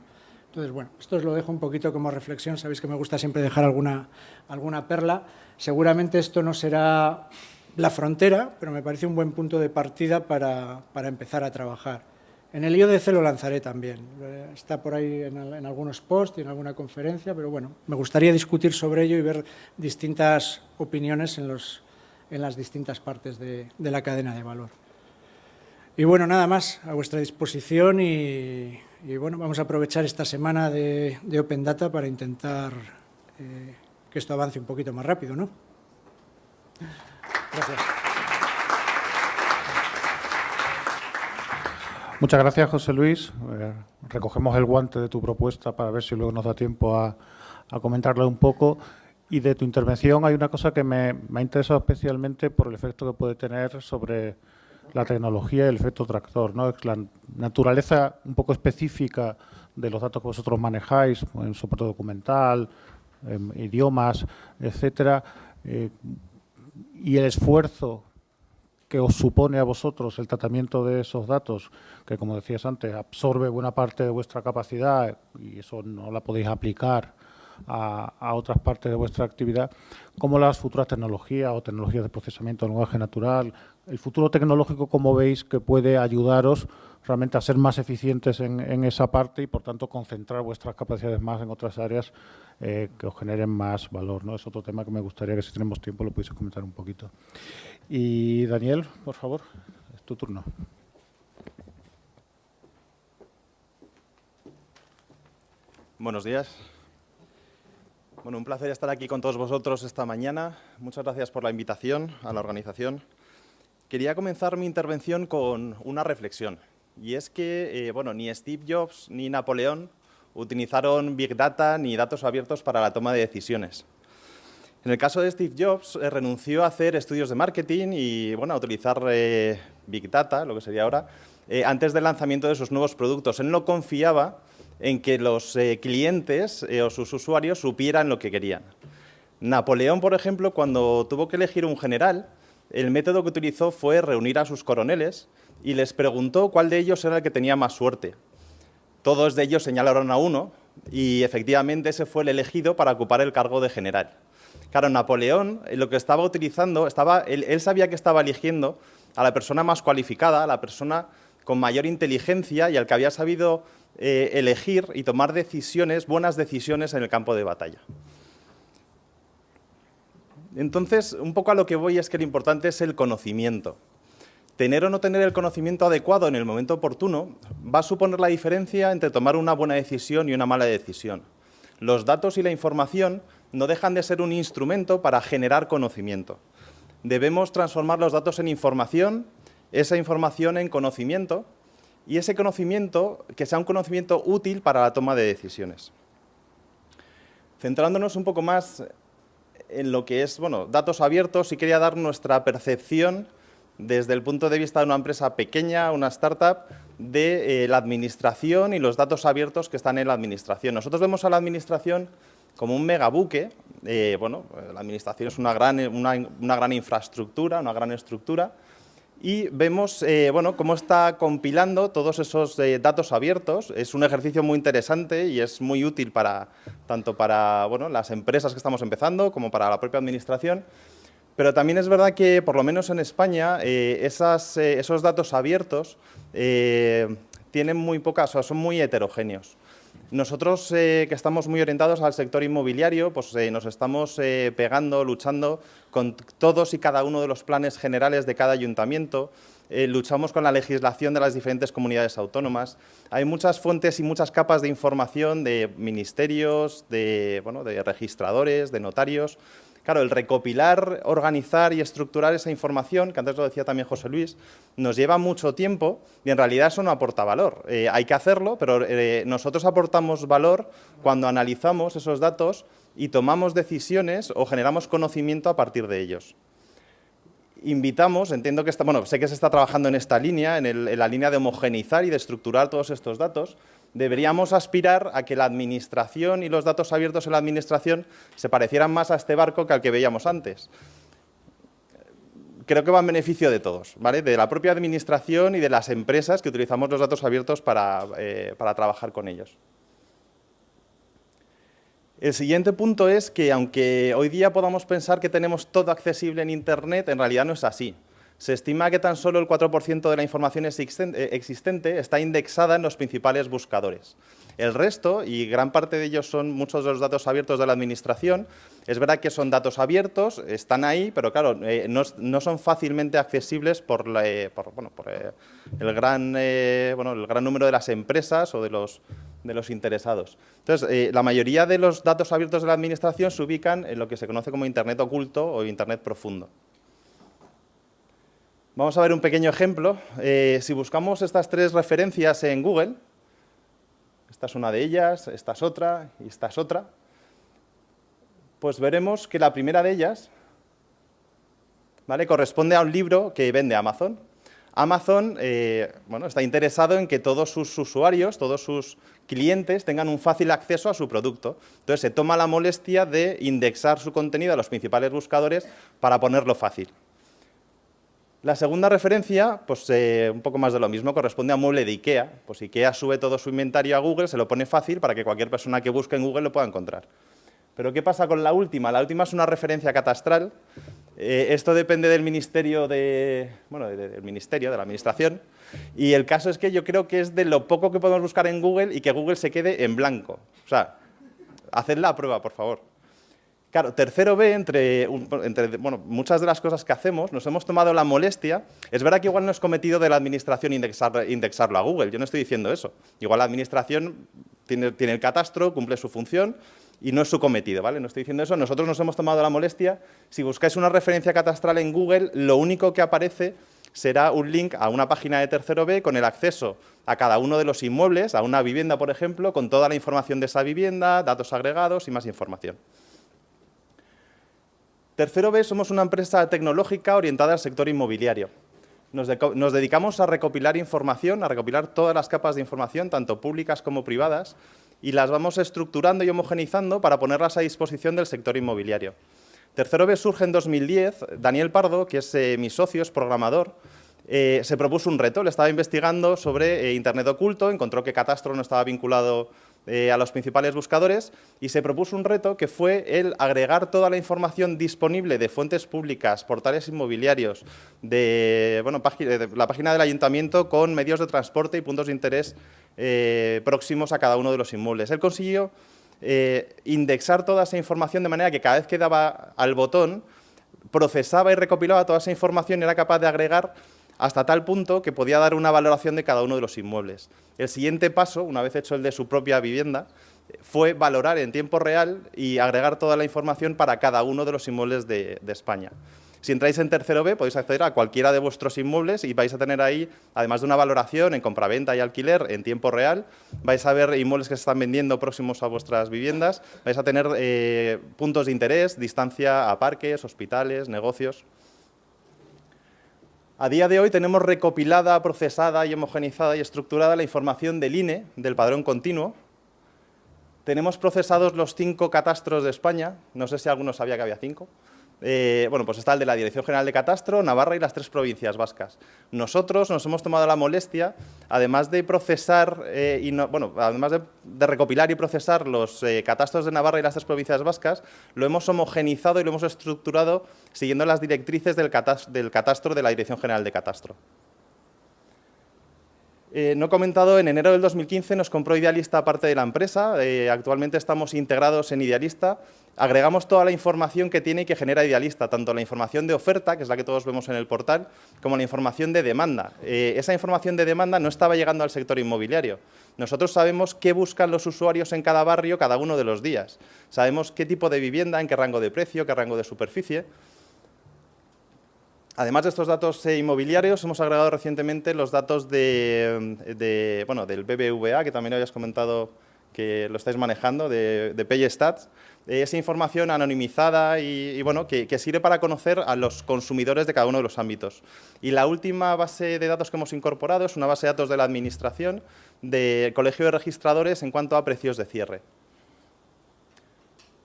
Entonces, bueno, esto os lo dejo un poquito como reflexión, sabéis que me gusta siempre dejar alguna, alguna perla. Seguramente esto no será la frontera, pero me parece un buen punto de partida para, para empezar a trabajar. En el IODC lo lanzaré también, está por ahí en, en, algunos posts y en alguna conferencia, pero bueno, me gustaría discutir sobre ello y ver distintas opiniones en los, en las distintas partes de, la cadena de valor. Y bueno, nada más, a vuestra disposición y, bueno, vamos a aprovechar esta semana de, Open Data para intentar eh, que esto avance un poquito más rápido, ¿no? Gracias. Muchas gracias, José Luis. Eh, recogemos el guante de tu propuesta para ver si luego nos da tiempo a, a comentarle un poco. Y de tu intervención hay una cosa que me, ha interesado especialmente por el efecto que puede tener sobre la tecnología y el efecto tractor, ¿no? la naturaleza un poco específica de los datos que vosotros manejáis, en soporte documental, idiomas, etcétera, eh, y el esfuerzo que os supone a vosotros el tratamiento de esos datos, que como decías antes, absorbe buena parte de vuestra capacidad y eso no la podéis aplicar a, otras partes de vuestra actividad, como las futuras tecnologías o tecnologías de procesamiento de lenguaje natural, el futuro tecnológico, como veis, que puede ayudaros realmente a ser más eficientes en, esa parte y, por tanto, concentrar vuestras capacidades más en otras áreas eh, que os generen más valor. ¿no? Es otro tema que me gustaría que, si tenemos tiempo, lo pudiese comentar un poquito. Y, Daniel, por favor, es tu turno. Buenos días. Bueno, un placer estar aquí con todos vosotros esta mañana. Muchas gracias por la invitación a la organización. Quería comenzar mi intervención con una reflexión. Y es que, eh, bueno, ni Steve Jobs ni Napoleón utilizaron Big Data ni datos abiertos para la toma de decisiones. En el caso de Steve Jobs, eh, renunció a hacer estudios de marketing y bueno, a utilizar eh, Big Data, lo que sería ahora, antes del lanzamiento de sus nuevos productos. Él no confiaba en que los eh, clientes eh, o sus usuarios supieran lo que querían. Napoleón, por ejemplo, cuando tuvo que elegir un general, el método que utilizó fue reunir a sus coroneles y les preguntó cuál de ellos era el que tenía más suerte. Todos de ellos señalaron a uno y efectivamente ese fue el elegido para ocupar el cargo de general. Claro, Napoleón eh, lo que estaba utilizando, estaba, él, él sabía que estaba eligiendo a la persona más cualificada, a la persona con mayor inteligencia y al que había sabido eh, elegir y tomar decisiones, buenas decisiones en el campo de batalla. Entonces, un poco a lo que voy es que lo importante es el conocimiento. Tener o no tener el conocimiento adecuado en el momento oportuno va a suponer la diferencia entre tomar una buena decisión y una mala decisión. Los datos y la información no dejan de ser un instrumento para generar conocimiento. Debemos transformar los datos en información, esa información en conocimiento y ese conocimiento que sea un conocimiento útil para la toma de decisiones. Centrándonos un poco más en lo que es bueno, datos abiertos, y quería dar nuestra percepción desde el punto de vista de una empresa pequeña, una startup, de eh, la administración y los datos abiertos que están en la administración. Nosotros vemos a la administración como un megabuque. Eh, bueno, la administración es una gran, una gran infraestructura, una gran estructura, y vemos eh, bueno, cómo está compilando todos esos eh, datos abiertos. Es un ejercicio muy interesante y es muy útil para, tanto para bueno, las empresas que estamos empezando como para la propia administración. Pero también es verdad que, por lo menos en España, eh, esos datos abiertos tienen muy pocas, o son muy heterogéneos. Nosotros, eh, que estamos muy orientados al sector inmobiliario, pues eh, nos estamos eh, pegando, luchando con todos y cada uno de los planes generales de cada ayuntamiento, luchamos con la legislación de las diferentes comunidades autónomas. Hay muchas fuentes y muchas capas de información de ministerios, de, bueno, de registradores, de notarios, Claro, el recopilar, organizar y estructurar esa información, que antes lo decía también José Luis, nos lleva mucho tiempo y en realidad eso no aporta valor. Eh, hay que hacerlo, pero eh, nosotros aportamos valor cuando analizamos esos datos y tomamos decisiones o generamos conocimiento a partir de ellos. Invitamos, entiendo que está, bueno, sé que se está trabajando en esta línea, en la línea de homogeneizar y de estructurar todos estos datos, deberíamos aspirar a que la administración y los datos abiertos en la administración se parecieran más a este barco que al que veíamos antes. Creo que va en beneficio de todos, ¿vale? de la propia administración y de las empresas que utilizamos los datos abiertos para, eh, para trabajar con ellos. El siguiente punto es que, aunque hoy día podamos pensar que tenemos todo accesible en Internet, en realidad no es así. Se estima que tan solo el 4% de la información eh, existente está indexada en los principales buscadores. El resto, y gran parte de ellos son muchos de los datos abiertos de la Administración, es verdad que son datos abiertos, están ahí, pero claro, eh, no, son fácilmente accesibles por, el gran número de las empresas o de los, de los interesados. Entonces, la mayoría de los datos abiertos de la Administración se ubican en lo que se conoce como Internet oculto o Internet profundo. Vamos a ver un pequeño ejemplo. Eh, si buscamos estas tres referencias en Google, esta es una de ellas, esta es otra y esta es otra, pues veremos que la primera de ellas ¿vale? corresponde a un libro que vende Amazon. Amazon eh, bueno, está interesado en que todos sus usuarios, todos sus clientes tengan un fácil acceso a su producto. Entonces se toma la molestia de indexar su contenido a los principales buscadores para ponerlo fácil. La segunda referencia, pues eh, un poco más de lo mismo, corresponde a mueble de IKEA. Pues IKEA sube todo su inventario a Google, se lo pone fácil para que cualquier persona que busque en Google lo pueda encontrar. Pero ¿qué pasa con la última? La última es una referencia catastral. Eh, esto depende del ministerio de, bueno, del ministerio, de la administración. Y el caso es que yo creo que es de lo poco que podemos buscar en Google y que Google se quede en blanco. O sea, haced la prueba, por favor. Claro, tercero B, entre, bueno, muchas de las cosas que hacemos, nos hemos tomado la molestia, es verdad que igual no es cometido de la administración indexarlo a Google, yo no estoy diciendo eso. Igual la administración tiene, tiene el catastro, cumple su función y no es su cometido, ¿vale? No estoy diciendo eso, nosotros nos hemos tomado la molestia, si buscáis una referencia catastral en Google, lo único que aparece será un link a una página de tercero B con el acceso a cada uno de los inmuebles, a una vivienda, por ejemplo, con toda la información de esa vivienda, datos agregados y más información. Tercero B, somos una empresa tecnológica orientada al sector inmobiliario. Nos, dedicamos a recopilar información, a recopilar todas las capas de información, tanto públicas como privadas, y las vamos estructurando y homogenizando para ponerlas a disposición del sector inmobiliario. Tercero B surge en 2010. Daniel Pardo, que es eh, mi socio, es programador, eh, se propuso un reto. Le estaba investigando sobre eh, Internet oculto, encontró que Catastro no estaba vinculado eh, a los principales buscadores y se propuso un reto que fue el agregar toda la información disponible de fuentes públicas, portales inmobiliarios, de, bueno, la página del ayuntamiento con medios de transporte y puntos de interés eh, próximos a cada uno de los inmuebles. Él consiguió eh, indexar toda esa información de manera que cada vez que daba al botón procesaba y recopilaba toda esa información y era capaz de agregar hasta tal punto que podía dar una valoración de cada uno de los inmuebles. El siguiente paso, una vez hecho el de su propia vivienda, fue valorar en tiempo real y agregar toda la información para cada uno de los inmuebles de, España. Si entráis en tercero B, podéis acceder a cualquiera de vuestros inmuebles y vais a tener ahí, además de una valoración en compraventa y alquiler en tiempo real, vais a ver inmuebles que se están vendiendo próximos a vuestras viviendas, vais a tener eh, puntos de interés, distancia a parques, hospitales, negocios. A día de hoy tenemos recopilada, procesada y homogenizada y estructurada la información del INE, del padrón continuo. Tenemos procesados los cinco catastros de España, no sé si alguno sabía que había cinco, eh, bueno, pues está el de la Dirección General de Catastro, Navarra y las tres provincias vascas. Nosotros nos hemos tomado la molestia, además de procesar, eh, y además de, recopilar y procesar los eh, catastros de Navarra y las tres provincias vascas, lo hemos homogenizado y lo hemos estructurado siguiendo las directrices del catastro de la Dirección General de Catastro. No he comentado, en enero del 2015 nos compró Idealista parte de la empresa, actualmente estamos integrados en Idealista, agregamos toda la información que tiene y que genera Idealista, tanto la información de oferta, que es la que todos vemos en el portal, como la información de demanda. Eh, esa información de demanda no estaba llegando al sector inmobiliario. Nosotros sabemos qué buscan los usuarios en cada barrio cada uno de los días. Sabemos qué tipo de vivienda, en qué rango de precio, qué rango de superficie. Además de estos datos eh, inmobiliarios, hemos agregado recientemente los datos de, bueno, del BBVA, que también habías comentado que lo estáis manejando, de, de PayStats. Eh, esa información anonimizada y, bueno, que, sirve para conocer a los consumidores de cada uno de los ámbitos. Y la última base de datos que hemos incorporado es una base de datos de la Administración del Colegio de Registradores en cuanto a precios de cierre.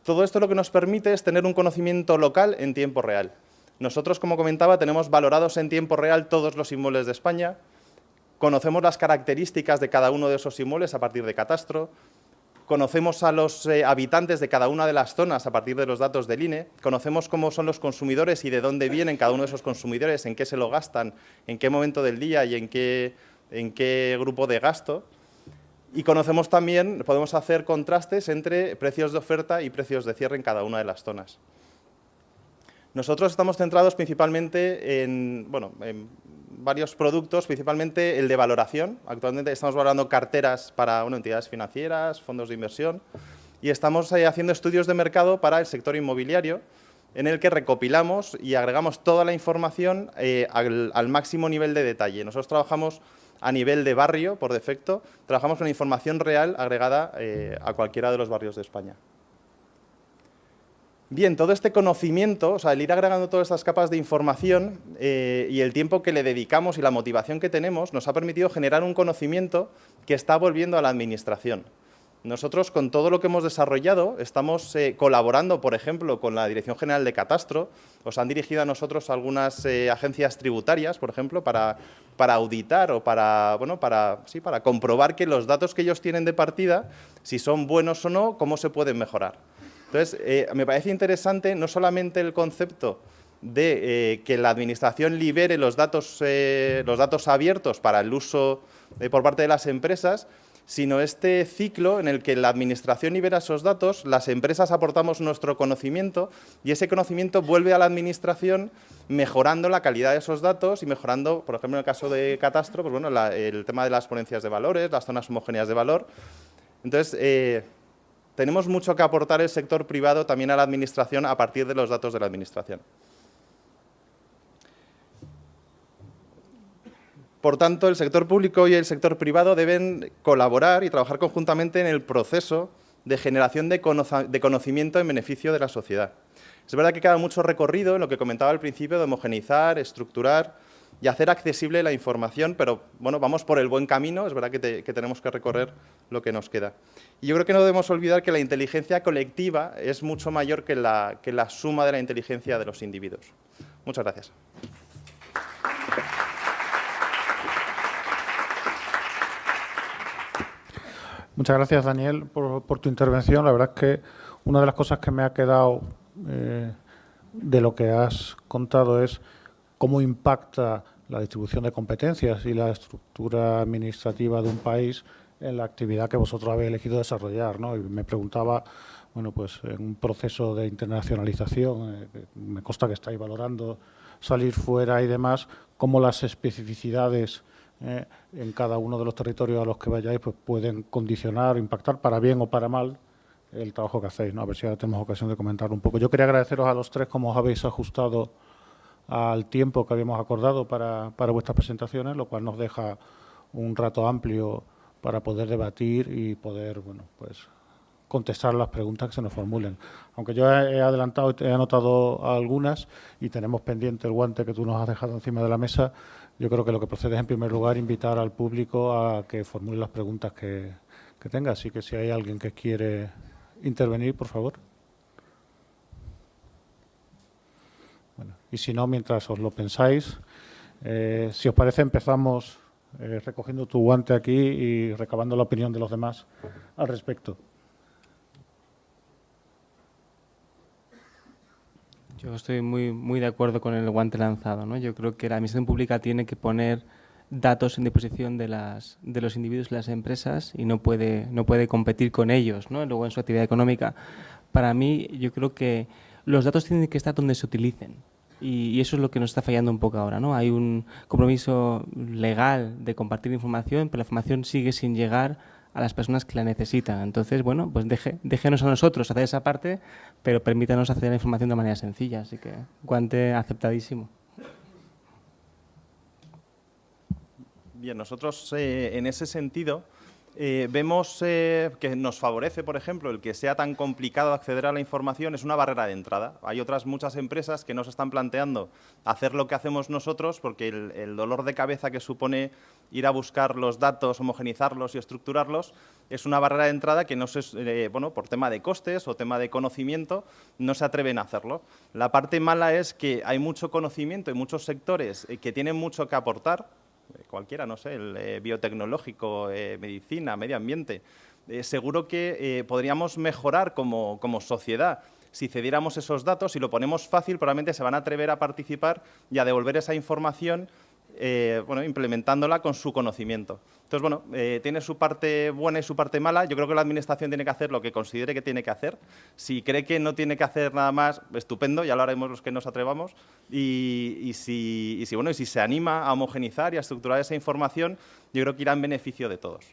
Todo esto lo que nos permite es tener un conocimiento local en tiempo real. Nosotros, como comentaba, tenemos valorados en tiempo real todos los inmuebles de España, conocemos las características de cada uno de esos inmuebles a partir de catastro, conocemos a los eh, habitantes de cada una de las zonas a partir de los datos del INE, conocemos cómo son los consumidores y de dónde vienen cada uno de esos consumidores, en qué se lo gastan, en qué momento del día y en qué, en qué grupo de gasto. Y conocemos también, podemos hacer contrastes entre precios de oferta y precios de cierre en cada una de las zonas. Nosotros estamos centrados principalmente en, bueno, en varios productos, principalmente el de valoración. Actualmente estamos valorando carteras para entidades financieras, fondos de inversión y estamos eh, haciendo estudios de mercado para el sector inmobiliario en el que recopilamos y agregamos toda la información eh, al, máximo nivel de detalle. Nosotros trabajamos a nivel de barrio, por defecto, trabajamos con información real agregada eh, a cualquiera de los barrios de España. Bien, todo este conocimiento, o sea, el ir agregando todas estas capas de información eh, y el tiempo que le dedicamos y la motivación que tenemos nos ha permitido generar un conocimiento que está volviendo a la administración. Nosotros, con todo lo que hemos desarrollado, estamos eh, colaborando, por ejemplo, con la Dirección General de Catastro. Os han dirigido a nosotros algunas eh, agencias tributarias, por ejemplo, para, para auditar o para, bueno, para, sí, para comprobar que los datos que ellos tienen de partida, si son buenos o no, cómo se pueden mejorar. Entonces, eh, me parece interesante no solamente el concepto de eh, que la Administración libere los datos, eh, los datos abiertos para el uso por parte de las empresas, sino este ciclo en el que la Administración libera esos datos, las empresas aportamos nuestro conocimiento y ese conocimiento vuelve a la Administración mejorando la calidad de esos datos y mejorando, por ejemplo, en el caso de Catastro, pues bueno, el tema de las ponencias de valores, las zonas homogéneas de valor. Entonces, tenemos mucho que aportar el sector privado también a la Administración a partir de los datos de la Administración. Por tanto, el sector público y el sector privado deben colaborar y trabajar conjuntamente en el proceso de generación de, conocimiento en beneficio de la sociedad. Es verdad que queda mucho recorrido en lo que comentaba al principio de homogenizar, estructurar y hacer accesible la información, pero bueno, vamos por el buen camino, es verdad que, tenemos que recorrer lo que nos queda. Y yo creo que no debemos olvidar que la inteligencia colectiva es mucho mayor que la, que la suma de la inteligencia de los individuos. Muchas gracias. Muchas gracias, Daniel, por, tu intervención. La verdad es que una de las cosas que me ha quedado eh, de lo que has contado es cómo impacta la distribución de competencias y la estructura administrativa de un país en la actividad que vosotros habéis elegido desarrollar. ¿no? Y me preguntaba, bueno, pues en un proceso de internacionalización, eh, me consta que estáis valorando salir fuera y demás, cómo las especificidades eh, en cada uno de los territorios a los que vayáis pues pueden condicionar, impactar para bien o para mal el trabajo que hacéis. ¿no? A ver si ahora tenemos ocasión de comentar un poco. Yo quería agradeceros a los tres cómo os habéis ajustado al tiempo que habíamos acordado para, para vuestras presentaciones, lo cual nos deja un rato amplio para poder debatir y poder bueno, pues, contestar las preguntas que se nos formulen. Aunque yo he adelantado, he anotado algunas y tenemos pendiente el guante que tú nos has dejado encima de la mesa, yo creo que lo que procede es, en primer lugar, invitar al público a que formule las preguntas que, tenga. Así que si hay alguien que quiere intervenir, por favor. Y si no, mientras os lo pensáis, eh, si os parece, empezamos eh, recogiendo tu guante aquí y recabando la opinión de los demás al respecto. Yo estoy muy, muy de acuerdo con el guante lanzado. ¿no? Yo creo que la Administración Pública tiene que poner datos en disposición de, las, de los individuos y las empresas y no puede, no puede competir con ellos ¿no? luego en su actividad económica. Para mí, yo creo que los datos tienen que estar donde se utilicen. Y, eso es lo que nos está fallando un poco ahora. ¿no? Hay un compromiso legal de compartir información, pero la información sigue sin llegar a las personas que la necesitan. Entonces, bueno, pues deje, déjenos a nosotros hacer esa parte, pero permítanos a la información de manera sencilla. Así que, guante aceptadísimo. Bien, nosotros eh, en ese sentido eh, vemos eh, que nos favorece, por ejemplo, el que sea tan complicado acceder a la información es una barrera de entrada. Hay otras muchas empresas que nos están planteando hacer lo que hacemos nosotros porque el, dolor de cabeza que supone ir a buscar los datos, homogenizarlos y estructurarlos es una barrera de entrada que no se, eh, por tema de costes o tema de conocimiento no se atreven a hacerlo. La parte mala es que hay mucho conocimiento y muchos sectores que tienen mucho que aportar, cualquiera, no sé, el eh, biotecnológico, eh, medicina, medio ambiente, seguro que podríamos mejorar como, como sociedad. Si cediéramos esos datos, si lo ponemos fácil, probablemente se van a atrever a participar y a devolver esa información eh, bueno, implementándola con su conocimiento. Entonces, bueno, eh, tiene su parte buena y su parte mala. Yo creo que la Administración tiene que hacer lo que considere que tiene que hacer. Si cree que no tiene que hacer nada más, estupendo, ya lo haremos los que nos atrevamos. Y, si, bueno, y si se anima a homogenizar y a estructurar esa información, yo creo que irá en beneficio de todos.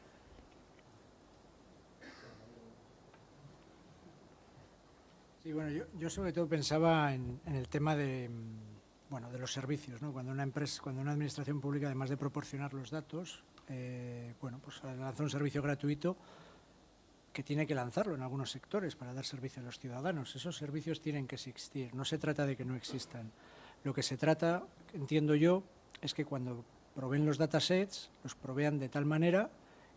Sí, bueno, yo, sobre todo pensaba en el tema de bueno, de los servicios. ¿no? Cuando una empresa, cuando una administración pública, además de proporcionar los datos, eh, bueno, pues lanza un servicio gratuito que tiene que lanzarlo en algunos sectores para dar servicio a los ciudadanos. Esos servicios tienen que existir. No se trata de que no existan. Lo que se trata, entiendo yo, es que cuando proveen los datasets, los provean de tal manera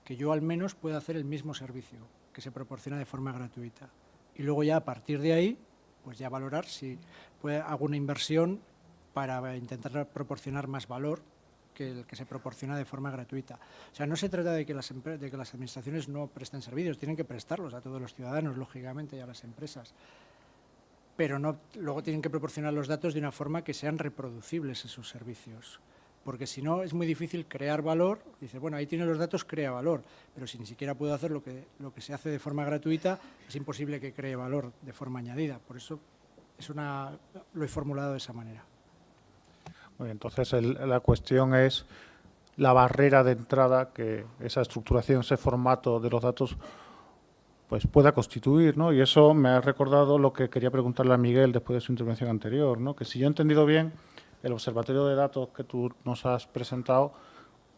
que yo al menos pueda hacer el mismo servicio que se proporciona de forma gratuita. Y luego ya a partir de ahí, pues ya valorar si puede, hago una inversión para intentar proporcionar más valor que el que se proporciona de forma gratuita. O sea, no se trata de que las, de que las administraciones no presten servicios, tienen que prestarlos a todos los ciudadanos, lógicamente, y a las empresas. Pero no, luego tienen que proporcionar los datos de una forma que sean reproducibles esos servicios. Porque si no, es muy difícil crear valor. Dice, bueno, ahí tiene los datos, crea valor. Pero si ni siquiera puedo hacer lo que, lo que se hace de forma gratuita, es imposible que cree valor de forma añadida. Por eso es una, lo he formulado de esa manera entonces la cuestión es la barrera de entrada que esa estructuración, ese formato de los datos pues pueda constituir, ¿no? Y eso me ha recordado lo que quería preguntarle a Miguel después de su intervención anterior, ¿no? Que si yo he entendido bien, el observatorio de datos que tú nos has presentado,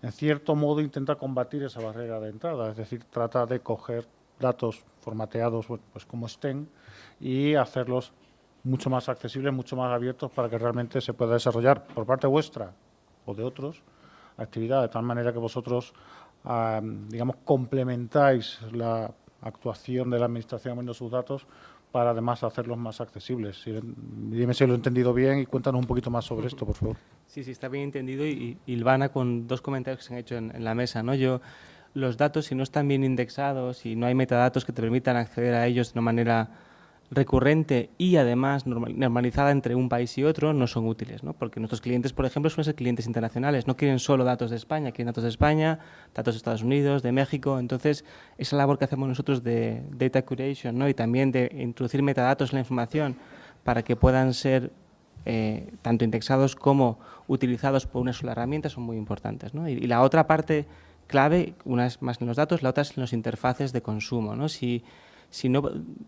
en cierto modo intenta combatir esa barrera de entrada, es decir, trata de coger datos formateados, pues como estén, y hacerlos mucho más accesibles, mucho más abiertos para que realmente se pueda desarrollar por parte vuestra o de otros actividad, de tal manera que vosotros, digamos, complementáis la actuación de la Administración en sus datos para además hacerlos más accesibles. dime si lo he entendido bien y cuéntanos un poquito más sobre esto, por favor. Sí, sí, está bien entendido y, Ilvana con dos comentarios que se han hecho en la mesa. ¿no? Yo, los datos, si no están bien indexados y no hay metadatos que te permitan acceder a ellos de una manera recurrente y además normalizada entre un país y otro no son útiles, ¿no? porque nuestros clientes, por ejemplo, suelen ser clientes internacionales, no quieren solo datos de España, quieren datos de España, datos de Estados Unidos, de México, entonces esa labor que hacemos nosotros de data curation ¿no? y también de introducir metadatos en la información para que puedan ser eh, tanto indexados como utilizados por una sola herramienta son muy importantes. ¿no? Y, la otra parte clave, una es más en los datos, la otra es en los interfaces de consumo. ¿no? Si, si no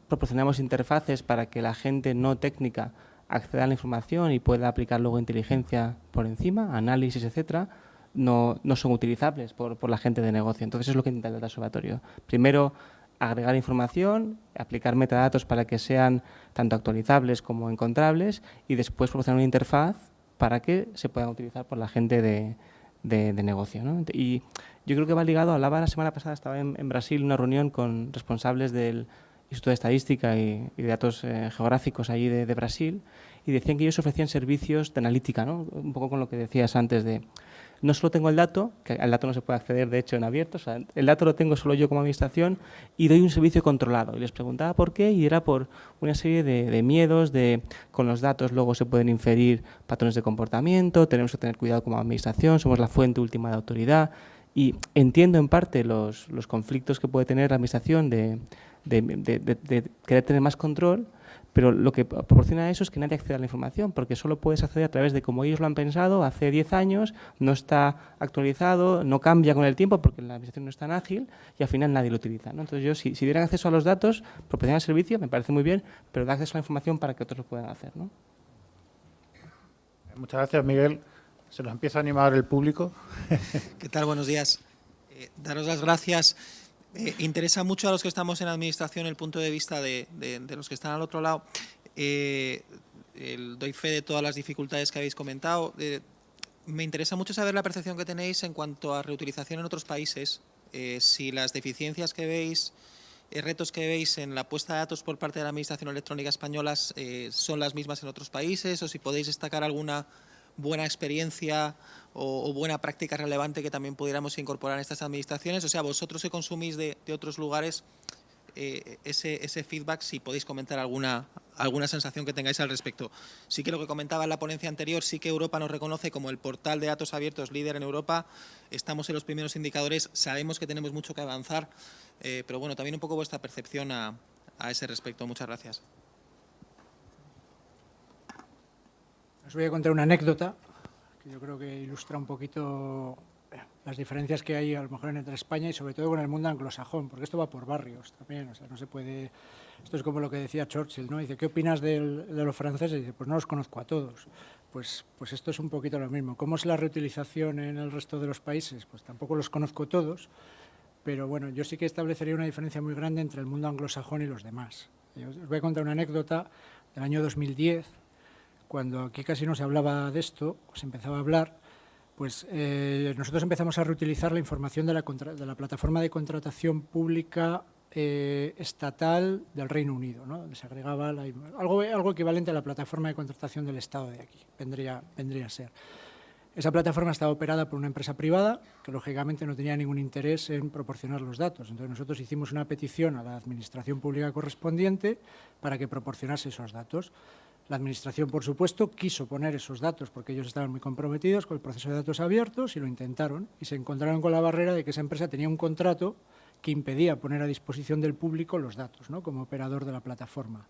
proporcionamos interfaces para que la gente no técnica acceda a la información y pueda aplicar luego inteligencia por encima, análisis, etcétera, no, son utilizables por, por, la gente de negocio. Entonces, es lo que intenta el Data Observatorio. Primero, agregar información, aplicar metadatos para que sean tanto actualizables como encontrables y después proporcionar una interfaz para que se puedan utilizar por la gente de, negocio. Y yo creo que va ligado, hablaba la semana pasada, estaba en, Brasil una reunión con responsables del Instituto de Estadística y, de Datos eh, Geográficos allí de, de, Brasil y decían que ellos ofrecían servicios de analítica, ¿no? un poco con lo que decías antes de no solo tengo el dato, que al dato no se puede acceder de hecho en abierto, el dato lo tengo solo yo como administración y doy un servicio controlado. Y les preguntaba por qué y era por una serie de, miedos, de con los datos luego se pueden inferir patrones de comportamiento, tenemos que tener cuidado como administración, somos la fuente última de autoridad y entiendo en parte los, conflictos que puede tener la administración de querer tener más control, pero lo que proporciona eso es que nadie acceda a la información, porque solo puedes acceder a través de como ellos lo han pensado hace 10 años, no está actualizado, no cambia con el tiempo porque la administración no es tan ágil y al final nadie lo utiliza. Entonces yo, si, si, dieran acceso a los datos, proporcionan el servicio, me parece muy bien, pero da acceso a la información para que otros lo puedan hacer. ¿no? Muchas gracias, Miguel. Se nos empieza a animar el público. [laughs] ¿Qué tal? Buenos días. Eh, daros las gracias. Eh, interesa mucho a los que estamos en administración el punto de vista de, los que están al otro lado. Eh, doy fe de todas las dificultades que habéis comentado. Eh, me interesa mucho saber la percepción que tenéis en cuanto a reutilización en otros países. si las deficiencias que veis, retos que veis en la puesta de datos por parte de la Administración Electrónica Española son las mismas en otros países o si podéis destacar alguna buena experiencia o, buena práctica relevante que también pudiéramos incorporar en estas administraciones. O sea, vosotros que consumís de, otros lugares, eh, ese, feedback, si podéis comentar alguna, alguna sensación que tengáis al respecto. Sí que lo que comentaba en la ponencia anterior, sí que Europa nos reconoce como el portal de datos abiertos líder en Europa, estamos en los primeros indicadores, sabemos que tenemos mucho que avanzar, eh, pero bueno, también un poco vuestra percepción a, a ese respecto. Muchas gracias. Os voy a contar una anécdota yo creo que ilustra un poquito las diferencias que hay a lo mejor entre España y sobre todo con el mundo anglosajón, porque esto va por barrios también, no se puede... Esto es como lo que decía Churchill, ¿no? Dice, ¿qué opinas de los franceses? dice, pues no los conozco a todos. Pues, pues esto es un poquito lo mismo. ¿Cómo es la reutilización en el resto de los países? Pues tampoco los conozco todos, pero bueno, yo sí que establecería una diferencia muy grande entre el mundo anglosajón y los demás. os voy a contar una anécdota del año 2010, cuando aquí casi no se hablaba de esto, se empezaba a hablar, pues eh, nosotros empezamos a reutilizar la información de la, de la plataforma de contratación pública eh, estatal del Reino Unido, ¿no? donde se agregaba algo, algo equivalente a la plataforma de contratación del Estado de aquí, vendría, vendría a ser. Esa plataforma estaba operada por una empresa privada que lógicamente no tenía ningún interés en proporcionar los datos. Entonces nosotros hicimos una petición a la administración pública correspondiente para que proporcionase esos datos. La Administración, por supuesto, quiso poner esos datos porque ellos estaban muy comprometidos con el proceso de datos abiertos y lo intentaron y se encontraron con la barrera de que esa empresa tenía un contrato que impedía poner a disposición del público los datos como operador de la plataforma.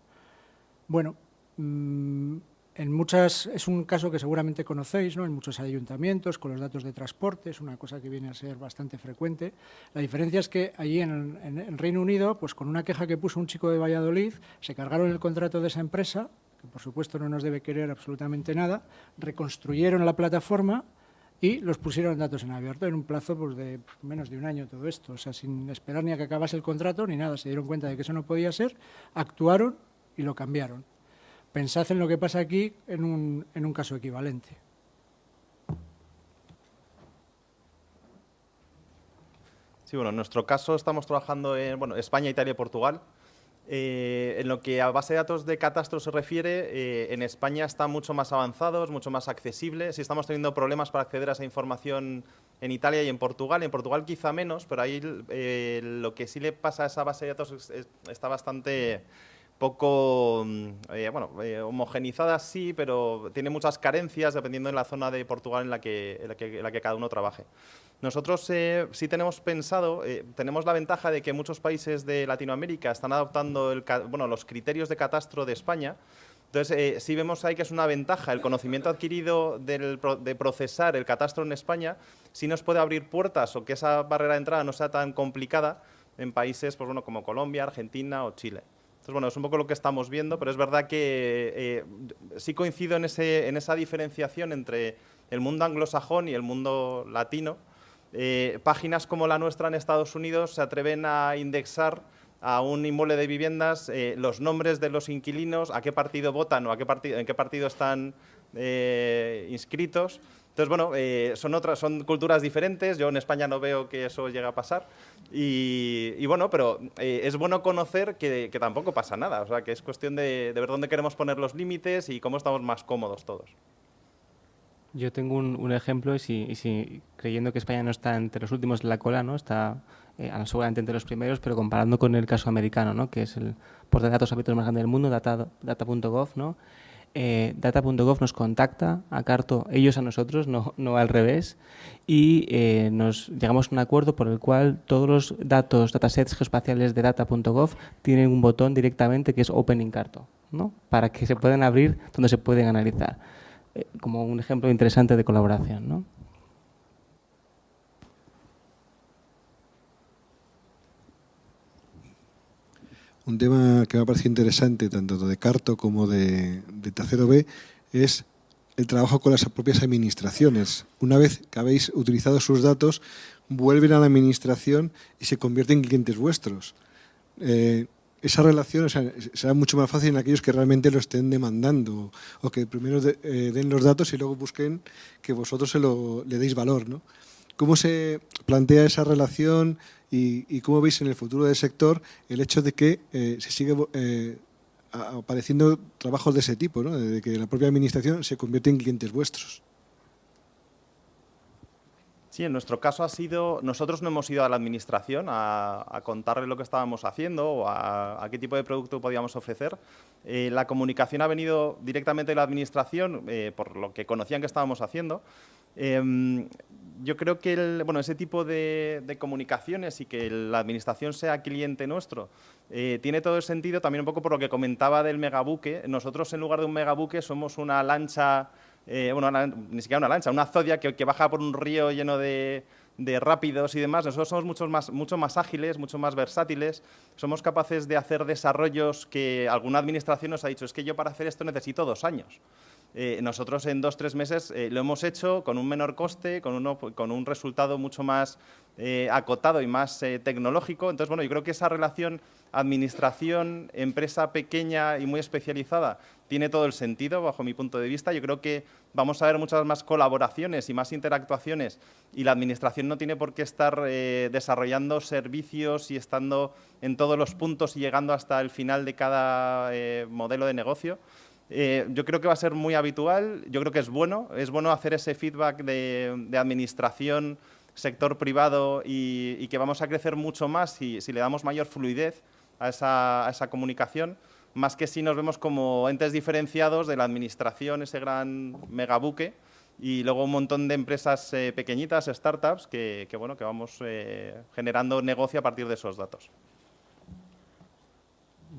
Bueno, mm, en muchas, es un caso que seguramente conocéis, ¿no? en muchos ayuntamientos, con los datos de transporte, es una cosa que viene a ser bastante frecuente. La diferencia es que allí en, en Reino Unido, pues con una queja que puso un chico de Valladolid, se cargaron el contrato de esa empresa por supuesto no nos debe querer absolutamente nada, reconstruyeron la plataforma y los pusieron datos en abierto en un plazo pues, de menos de un año todo esto, o sea, sin esperar ni a que acabase el contrato ni nada, se dieron cuenta de que eso no podía ser, actuaron y lo cambiaron. Pensad en lo que pasa aquí en un, en un caso equivalente. Sí, bueno, en nuestro caso estamos trabajando en bueno, España, Italia y Portugal. Eh, en lo que a base de datos de catastro se refiere, eh, en España está mucho más avanzados, mucho más accesible. Si estamos teniendo problemas para acceder a esa información en Italia y en Portugal, en Portugal quizá menos, pero ahí eh, lo que sí le pasa a esa base de datos está bastante poco mm, bueno, homogenizada sí, pero tiene muchas carencias dependiendo de la zona de Portugal en la que, en cada uno trabaje. Nosotros eh, sí tenemos pensado, eh, tenemos la ventaja de que muchos países de Latinoamérica están adoptando los criterios de catastro de España, entonces, eh, sí vemos ahí que es una ventaja el conocimiento adquirido de procesar el catastro en España, sí nos puede abrir puertas o que esa barrera de entrada no sea tan complicada en países pues, como Colombia, Argentina o Chile. Entonces, bueno, es un poco lo que estamos viendo, pero es verdad que sí coincido en, ese, en esa diferenciación entre el mundo anglosajón y el mundo latino, eh, páginas como la nuestra en Estados Unidos se atreven a indexar a un inmueble de viviendas eh, los nombres de los inquilinos, a qué partido votan o a qué en qué partido están eh, inscritos. Entonces, bueno, eh, son, otras, son culturas diferentes, yo en España no veo que eso llegue a pasar y, bueno, pero es bueno conocer que, tampoco pasa nada, o sea, que es cuestión de, ver dónde queremos poner los límites y cómo estamos más cómodos todos. Yo tengo un, ejemplo y si, creyendo que España no está entre los últimos de la cola, ¿no? está eh, seguramente entre los primeros, pero comparando con el caso americano, ¿no? que es el portal de datos abiertos más grande del mundo, data.gov, ¿no? Eh, data.gov nos contacta a Carto, ellos a nosotros, no, al revés, y eh, nos llegamos a un acuerdo por el cual todos los datos, datasets geoespaciales de data.gov tienen un botón directamente que es Open in Carto, ¿no? para que se puedan abrir donde se pueden analizar. Eh, como un ejemplo interesante de colaboración. ¿no? Un tema que me ha parecido interesante, tanto de Carto como de, de B, es el trabajo con las propias administraciones. Una vez que habéis utilizado sus datos, vuelven a la administración y se convierten en clientes vuestros. Eh, esa relación será mucho más fácil en aquellos que realmente lo estén demandando o que primero eh, den los datos y luego busquen que vosotros le deis valor. ¿no? ¿Cómo se plantea esa relación y, cómo veis en el futuro del sector el hecho de que eh, se sigue eh, apareciendo trabajos de ese tipo, ¿no? de que la propia administración se convierte en clientes vuestros? Sí, en nuestro caso ha sido, nosotros no hemos ido a la administración a, contarle lo que estábamos haciendo o a, qué tipo de producto podíamos ofrecer. Eh, la comunicación ha venido directamente de la administración por lo que conocían que estábamos haciendo. Em, yo creo que bueno, ese tipo de, comunicaciones y que la administración sea cliente nuestro eh, tiene todo el sentido también un poco por lo que comentaba del megabuque. Nosotros en lugar de un megabuque somos una lancha eh, bueno, ni siquiera una lancha, una zodia que, baja por un río lleno de, rápidos y demás. Nosotros somos mucho más, mucho más ágiles, mucho más versátiles, somos capaces de hacer desarrollos que alguna administración nos ha dicho, es que yo para hacer esto necesito dos años. Eh, nosotros en dos, tres meses eh, lo hemos hecho con un menor coste, con, un resultado mucho más acotado y más tecnológico. Entonces, bueno, yo creo que esa relación administración, empresa pequeña y muy especializada, tiene todo el sentido bajo mi punto de vista. Yo creo que vamos a ver muchas más colaboraciones y más interactuaciones y la administración no tiene por qué estar eh, desarrollando servicios y estando en todos los puntos y llegando hasta el final de cada eh, modelo de negocio. Eh, yo creo que va a ser muy habitual, yo creo que es bueno, es bueno hacer ese feedback de, administración, sector privado y, que vamos a crecer mucho más si, le damos mayor fluidez a esa, comunicación, más que si nos vemos como entes diferenciados de la administración, ese gran megabuque, y luego un montón de empresas eh, pequeñitas, startups, que, bueno, que vamos eh, generando negocio a partir de esos datos.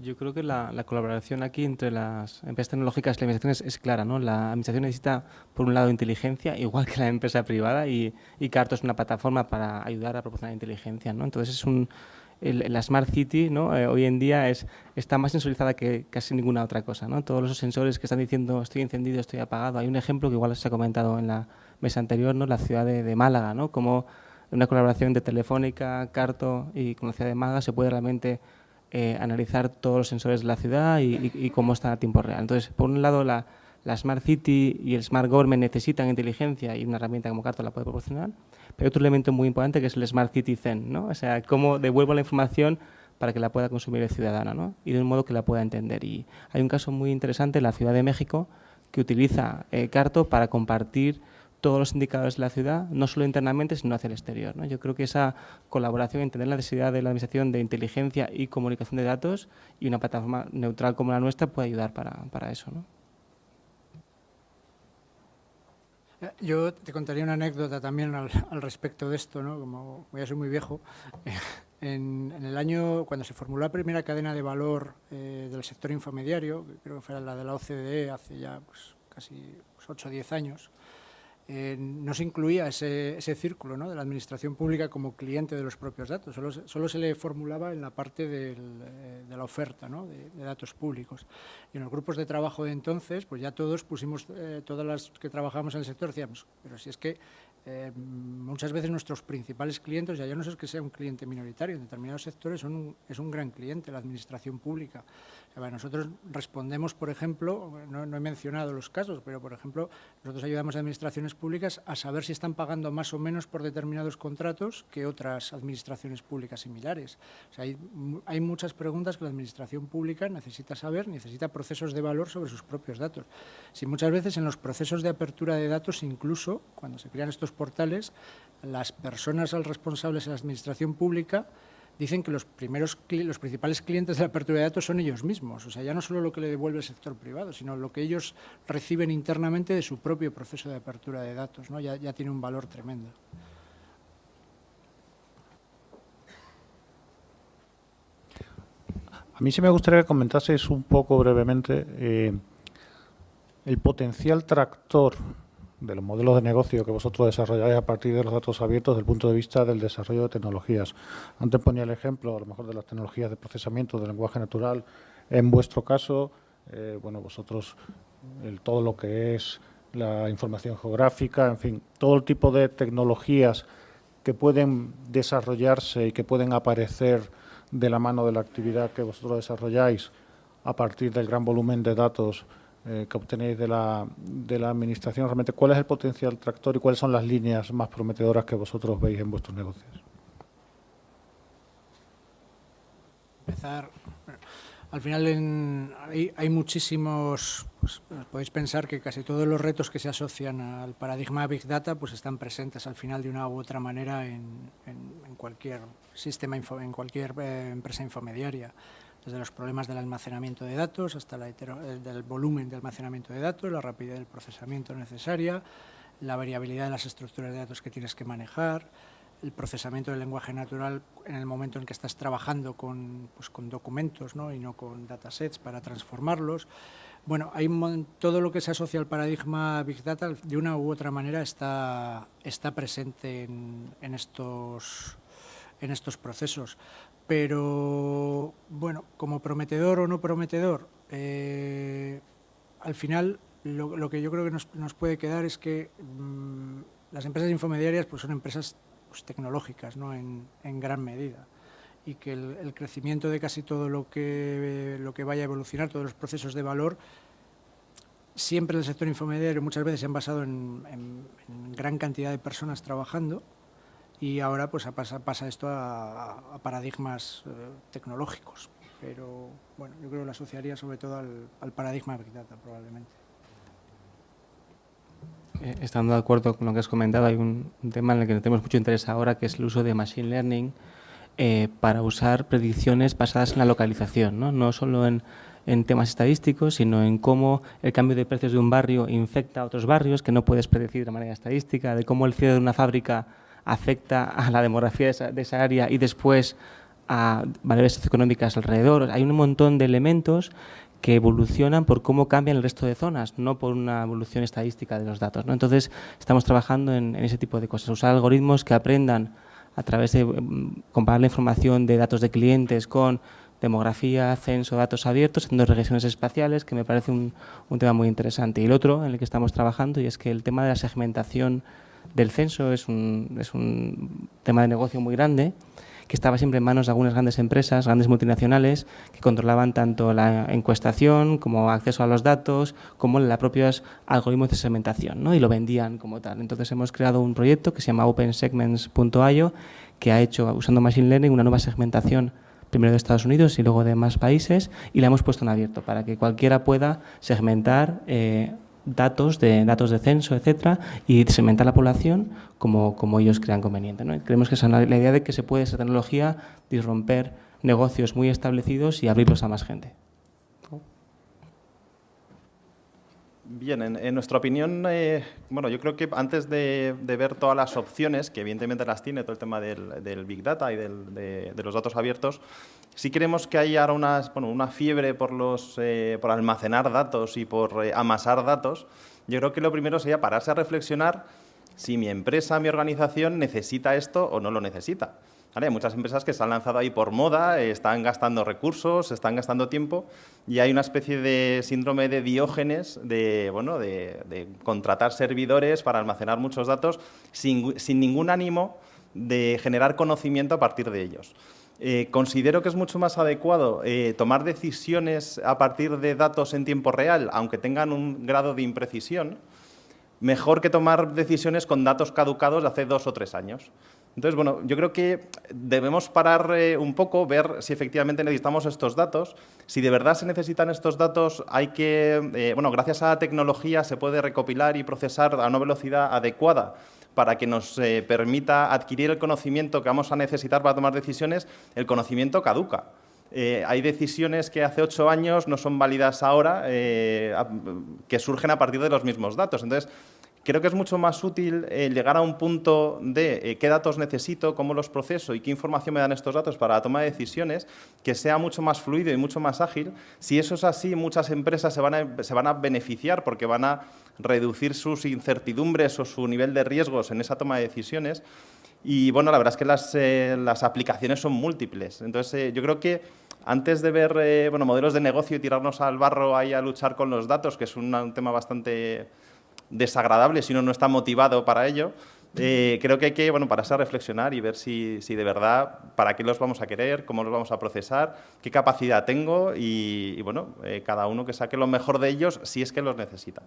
Yo creo que la, colaboración aquí entre las empresas tecnológicas y la administración es, clara. ¿no? La administración necesita, por un lado, inteligencia, [laughs] igual que la empresa privada, y, y Carto es una plataforma para ayudar a proporcionar inteligencia. ¿no? Entonces, es un, la Smart City ¿no? Eh, hoy en día es, está más sensorizada que casi ninguna otra cosa. ¿no? Todos los sensores que están diciendo estoy encendido, estoy apagado. Hay un ejemplo que igual se ha comentado en la mesa anterior, ¿no? la ciudad de, Málaga, ¿no? como una colaboración de Telefónica, Carto y con la ciudad de Málaga se puede realmente eh, analizar todos los sensores de la ciudad y, cómo están a tiempo real. Entonces, por un lado, la, la Smart City y el Smart Government necesitan inteligencia y una herramienta como Carto la puede proporcionar. Pero otro elemento muy importante que es el Smart Citizen, ¿no? O sea, cómo devuelvo la información para que la pueda consumir el ciudadano ¿no? y de un modo que la pueda entender. Y hay un caso muy interesante en la Ciudad de México que utiliza eh, Carto para compartir todos los indicadores de la ciudad, no solo internamente, sino hacia el exterior. ¿no? Yo creo que esa colaboración, entender la necesidad de la Administración de inteligencia y comunicación de datos y una plataforma neutral como la nuestra puede ayudar para, para eso. ¿no? Yo te contaría una anécdota también al, respecto de esto, ¿no? como voy a ser muy viejo. [laughs] En, el año, cuando se formuló la primera cadena de valor eh, del sector infomediario, creo que fue la de la OCDE hace ya pues, casi 8 pues, o 10 años, eh, no se incluía ese, círculo de la administración pública como cliente de los propios datos, solo, se le formulaba en la parte eh, de la oferta de, datos públicos. Y en los grupos de trabajo de entonces, pues ya todos pusimos, eh, todas las que trabajamos en el sector, decíamos, pero si es que muchas veces nuestros principales clientes, ya yo no sé que sea un cliente minoritario, en determinados sectores son es un gran cliente la administración pública. Nosotros respondemos, por ejemplo, no, he mencionado los casos, pero por ejemplo, nosotros ayudamos a administraciones públicas a saber si están pagando más o menos por determinados contratos que otras administraciones públicas similares. hay, hay muchas preguntas que la administración pública necesita saber, necesita procesos de valor sobre sus propios datos. Si muchas veces en los procesos de apertura de datos, incluso cuando se crean estos portales, las personas responsables en la administración pública dicen que los, primeros, los principales clientes de la apertura de datos son ellos mismos. O sea, ya no solo lo que le devuelve el sector privado, sino lo que ellos reciben internamente de su propio proceso de apertura de datos. ¿no? Ya, tiene un valor tremendo. A mí sí me gustaría que comentaseis un poco brevemente eh, el potencial tractor de los modelos de negocio que vosotros desarrolláis a partir de los datos abiertos desde el punto de vista del desarrollo de tecnologías. Antes ponía el ejemplo, a lo mejor, de las tecnologías de procesamiento del lenguaje natural. En vuestro caso, eh, bueno, vosotros, todo lo que es la información geográfica, en fin, todo el tipo de tecnologías que pueden desarrollarse y que pueden aparecer de la mano de la actividad que vosotros desarrolláis a partir del gran volumen de datos eh, que obtenéis de la, de la Administración, realmente cuál es el potencial tractor y cuáles son las líneas más prometedoras que vosotros veis en vuestros negocios. Empezar, al final hay, muchísimos, pues, podéis pensar que casi todos los retos que se asocian al paradigma Big Data pues están presentes al final de una u otra manera en, cualquier sistema, en cualquier eh, empresa infomediaria desde los problemas del almacenamiento de datos hasta la eh, del volumen de almacenamiento de datos, la rapidez del procesamiento necesaria, la variabilidad de las estructuras de datos que tienes que manejar, el procesamiento del lenguaje natural en el momento en que estás trabajando con, pues, con documentos ¿no? y no con datasets para transformarlos. Bueno, todo lo que se asocia al paradigma Big Data de una u otra manera está, está presente en, en estos, en estos procesos. Pero, bueno, como prometedor o no prometedor, eh, al final lo, que yo creo que nos, puede quedar es que mm, las empresas infomediarias pues, son empresas pues, tecnológicas ¿no? en, gran medida y que el, crecimiento de casi todo lo que, lo que vaya a evolucionar, todos los procesos de valor, siempre en el sector infomediario muchas veces se han basado en, en gran cantidad de personas trabajando y ahora pues pasa, pasa esto a, paradigmas eh, tecnológicos. Pero bueno, yo creo que lo asociaría sobre todo al, paradigma Big Data probablemente. Eh, estando de acuerdo con lo que has comentado, hay un, tema en el que tenemos mucho interés ahora, que es el uso de Machine Learning eh, para usar predicciones basadas en la localización, no, no solo en, en temas estadísticos, sino en cómo el cambio de precios de un barrio infecta a otros barrios que no puedes predecir de manera estadística, de cómo el cierre de una fábrica afecta a la demografía de esa, área y después a valores socioeconómicas alrededor. Hay un montón de elementos que evolucionan por cómo cambian el resto de zonas, no por una evolución estadística de los datos. ¿no? Entonces, estamos trabajando en, ese tipo de cosas, usar algoritmos que aprendan a través de mm, comparar la información de datos de clientes con demografía, censo, datos abiertos, haciendo regresiones espaciales, que me parece un, un tema muy interesante. Y el otro en el que estamos trabajando y es que el tema de la segmentación del censo es un, es un tema de negocio muy grande que estaba siempre en manos de algunas grandes empresas, grandes multinacionales, que controlaban tanto la encuestación como acceso a los datos, como los propios algoritmos de segmentación, ¿no? y lo vendían como tal. Entonces hemos creado un proyecto que se llama OpenSegments.io, que ha hecho, usando Machine Learning, una nueva segmentación primero de Estados Unidos y luego de más países, y la hemos puesto en abierto para que cualquiera pueda segmentar eh, datos de datos de censo, etcétera, y segmentar la población como, como ellos crean conveniente. ¿no? Creemos que es la idea de que se puede esa tecnología disromper negocios muy establecidos y abrirlos a más gente. Bien, en, nuestra opinión, eh, bueno, yo creo que antes de, ver todas las opciones, que evidentemente las tiene todo el tema del, Big Data y de, los datos abiertos, sí queremos que haya ahora una fiebre eh, por almacenar datos y por eh, amasar datos. Yo creo que lo primero sería pararse a reflexionar si mi empresa, mi organización necesita esto o no lo necesita. Hay muchas empresas que se han lanzado ahí por moda, están gastando recursos, están gastando tiempo y hay una especie de síndrome de diógenes de, bueno, de, contratar servidores para almacenar muchos datos sin ningún ánimo de generar conocimiento a partir de ellos. Eh, considero que es mucho más adecuado eh, tomar decisiones a partir de datos en tiempo real, aunque tengan un grado de imprecisión, mejor que tomar decisiones con datos caducados de hace dos o tres años. Entonces, bueno, yo creo que debemos parar eh, un poco, ver si efectivamente necesitamos estos datos. Si de verdad se necesitan estos datos, hay que, bueno, gracias a la tecnología se puede recopilar y procesar a una velocidad adecuada para que nos eh, permita adquirir el conocimiento que vamos a necesitar para tomar decisiones, el conocimiento caduca. Eh, hay decisiones que hace ocho años no son válidas ahora, eh, que surgen a partir de los mismos datos. Entonces, creo que es mucho más útil llegar a un punto de qué datos necesito, cómo los proceso y qué información me dan estos datos para la toma de decisiones, que sea mucho más fluido y mucho más ágil. Si eso es así, muchas empresas se van se van a beneficiar porque van a reducir sus incertidumbres o su nivel de riesgos en esa toma de decisiones. Y bueno, la verdad es que las, eh, las aplicaciones son múltiples. Entonces, eh, yo creo que antes de ver eh, bueno, modelos de negocio y tirarnos al barro ahí a luchar con los datos, que es un, tema bastante desagradable si uno no está motivado para ello, creo que hay que bueno, pararse a reflexionar y ver si, si, de verdad, para qué los vamos a querer, cómo los vamos a procesar, qué capacidad tengo y, bueno, cada uno que saque lo mejor de ellos si es que los necesita.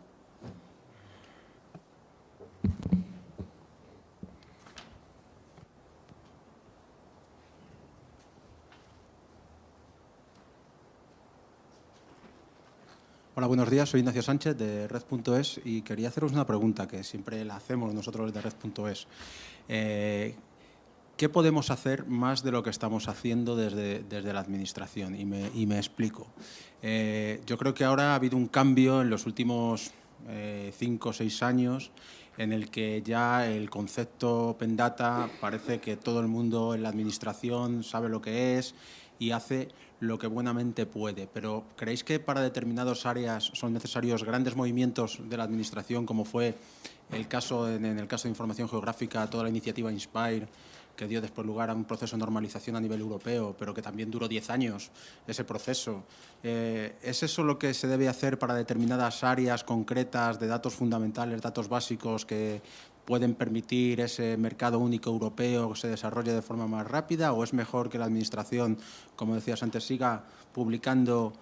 Hola, buenos días. Soy Ignacio Sánchez de Red.es y quería haceros una pregunta que siempre la hacemos nosotros de Red.es. Eh, ¿Qué podemos hacer más de lo que estamos haciendo desde, desde la Administración? Y me, explico. Eh, yo creo que ahora ha habido un cambio en los últimos eh, cinco o seis años en el que ya el concepto Open Data parece que todo el mundo en la Administración sabe lo que es y hace lo que buenamente puede, pero ¿creéis que para determinadas áreas son necesarios grandes movimientos de la Administración, como fue el caso en, el caso de información geográfica, toda la iniciativa Inspire, que dio después lugar a un proceso de normalización a nivel europeo, pero que también duró 10 años ese proceso. Eh, ¿Es eso lo que se debe hacer para determinadas áreas concretas de datos fundamentales, datos básicos que pueden permitir ese mercado único europeo que se desarrolle de forma más rápida o es mejor que la Administración, como decías antes, siga publicando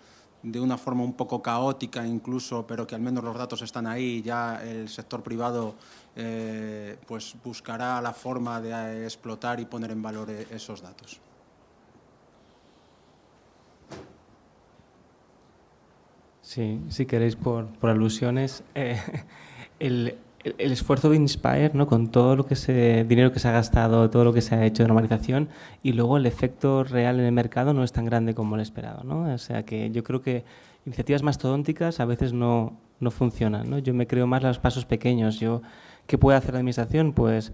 de una forma un poco caótica incluso, pero que al menos los datos están ahí ya el sector privado eh, pues buscará la forma de eh, explotar y poner en valor eh, esos datos. Sí, si queréis por, alusiones, [laughs] el, el, esfuerzo de Inspire, ¿no? con todo lo que se, dinero que se ha gastado, todo lo que se ha hecho de normalización, y luego el efecto real en el mercado no es tan grande como el esperado. ¿no? O sea que yo creo que iniciativas mastodónticas a veces no, no funcionan. ¿no? Yo me creo más los pasos pequeños. Yo, ¿Qué puede hacer la administración? Pues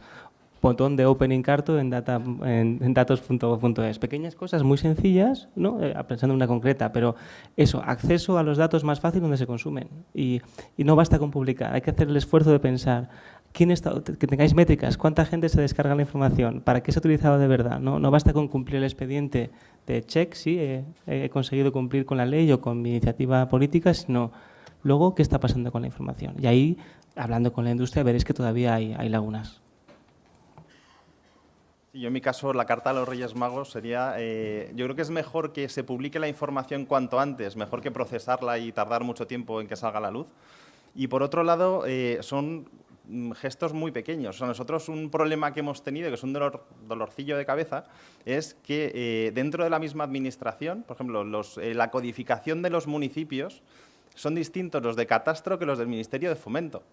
botón de opening carto en, data, en, datos.es. Pequeñas cosas muy sencillas, ¿no? Eh, pensando en una concreta, pero eso, acceso a los datos más fácil donde se consumen. Y, y, no basta con publicar, hay que hacer el esfuerzo de pensar quién está, que tengáis métricas, cuánta gente se descarga la información, para qué se ha utilizado de verdad. No, no basta con cumplir el expediente de check, sí, he, conseguido cumplir con la ley o con mi iniciativa política, sino luego qué está pasando con la información. Y ahí, hablando con la industria, veréis que todavía hay, hay lagunas. Yo en mi caso, la carta a los Reyes Magos sería, eh, yo creo que es mejor que se publique la información cuanto antes, mejor que procesarla y tardar mucho tiempo en que salga a la luz. Y por otro lado, eh, son gestos muy pequeños. nosotros un problema que hemos tenido, que es un dolor, dolorcillo de cabeza, es que eh, dentro de la misma administración, por ejemplo, la codificación de los municipios son distintos los de catastro que los del Ministerio de Fomento.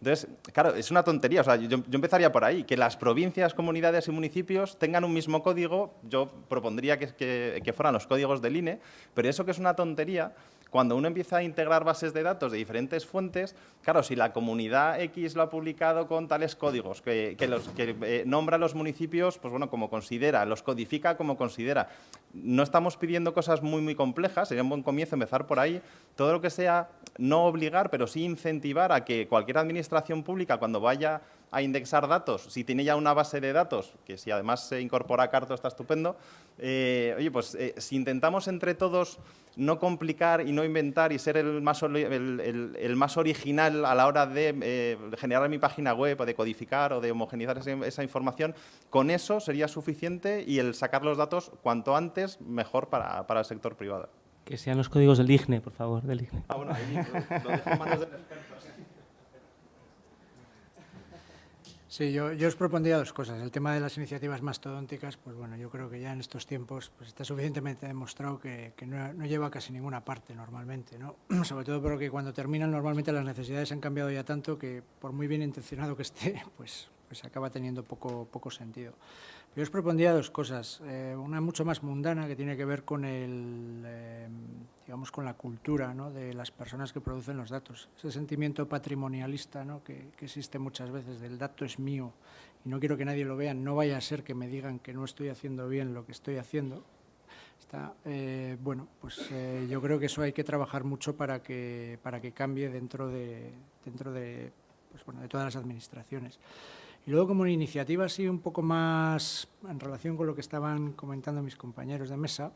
Entonces, claro, es una tontería. O sea, yo, empezaría por ahí. Que las provincias, comunidades y municipios tengan un mismo código, yo propondría que, que fueran los códigos del INE, pero eso que es una tontería, cuando uno empieza a integrar bases de datos de diferentes fuentes, claro, si la comunidad X lo ha publicado con tales códigos, que, los, que eh, nombra los municipios, pues bueno, como considera, los codifica como considera. No estamos pidiendo cosas muy, muy complejas, sería un buen comienzo empezar por ahí. Todo lo que sea no obligar, pero sí incentivar a que cualquier administración pública, cuando vaya a indexar datos, si tiene ya una base de datos, que si además se incorpora a Carto está estupendo, eh, oye, pues eh, si intentamos entre todos no complicar y no inventar y ser el más, el, más original a la hora de eh, generar mi página web o de codificar o de homogenizar esa, información, con eso sería suficiente y el sacar los datos cuanto antes mejor para, el sector privado. Que sean los códigos del IGNE, por favor, del IGNE. Ah, bueno, ahí lo dejo en manos del experto. Sí, yo, os propondría dos cosas. El tema de las iniciativas mastodónticas, pues bueno, yo creo que ya en estos tiempos pues está suficientemente demostrado que, no, lleva a casi ninguna parte normalmente, ¿no? [clears throat] Sobre todo porque cuando terminan normalmente las necesidades han cambiado ya tanto que por muy bien intencionado que esté, [laughs] pues, pues acaba teniendo poco, poco sentido. Yo os propondría dos cosas. Eh, una mucho más mundana que tiene que ver con el, eh, digamos, con la cultura ¿no? de las personas que producen los datos. Ese sentimiento patrimonialista ¿no? que, existe muchas veces del dato es mío y no quiero que nadie lo vea, no vaya a ser que me digan que no estoy haciendo bien lo que estoy haciendo. Está, eh, bueno, pues yo creo que eso hay que trabajar mucho para que, para que cambie dentro de, dentro de, pues, bueno, de todas las administraciones. Y luego como una iniciativa así un poco más en relación con lo que estaban comentando mis compañeros de mesa,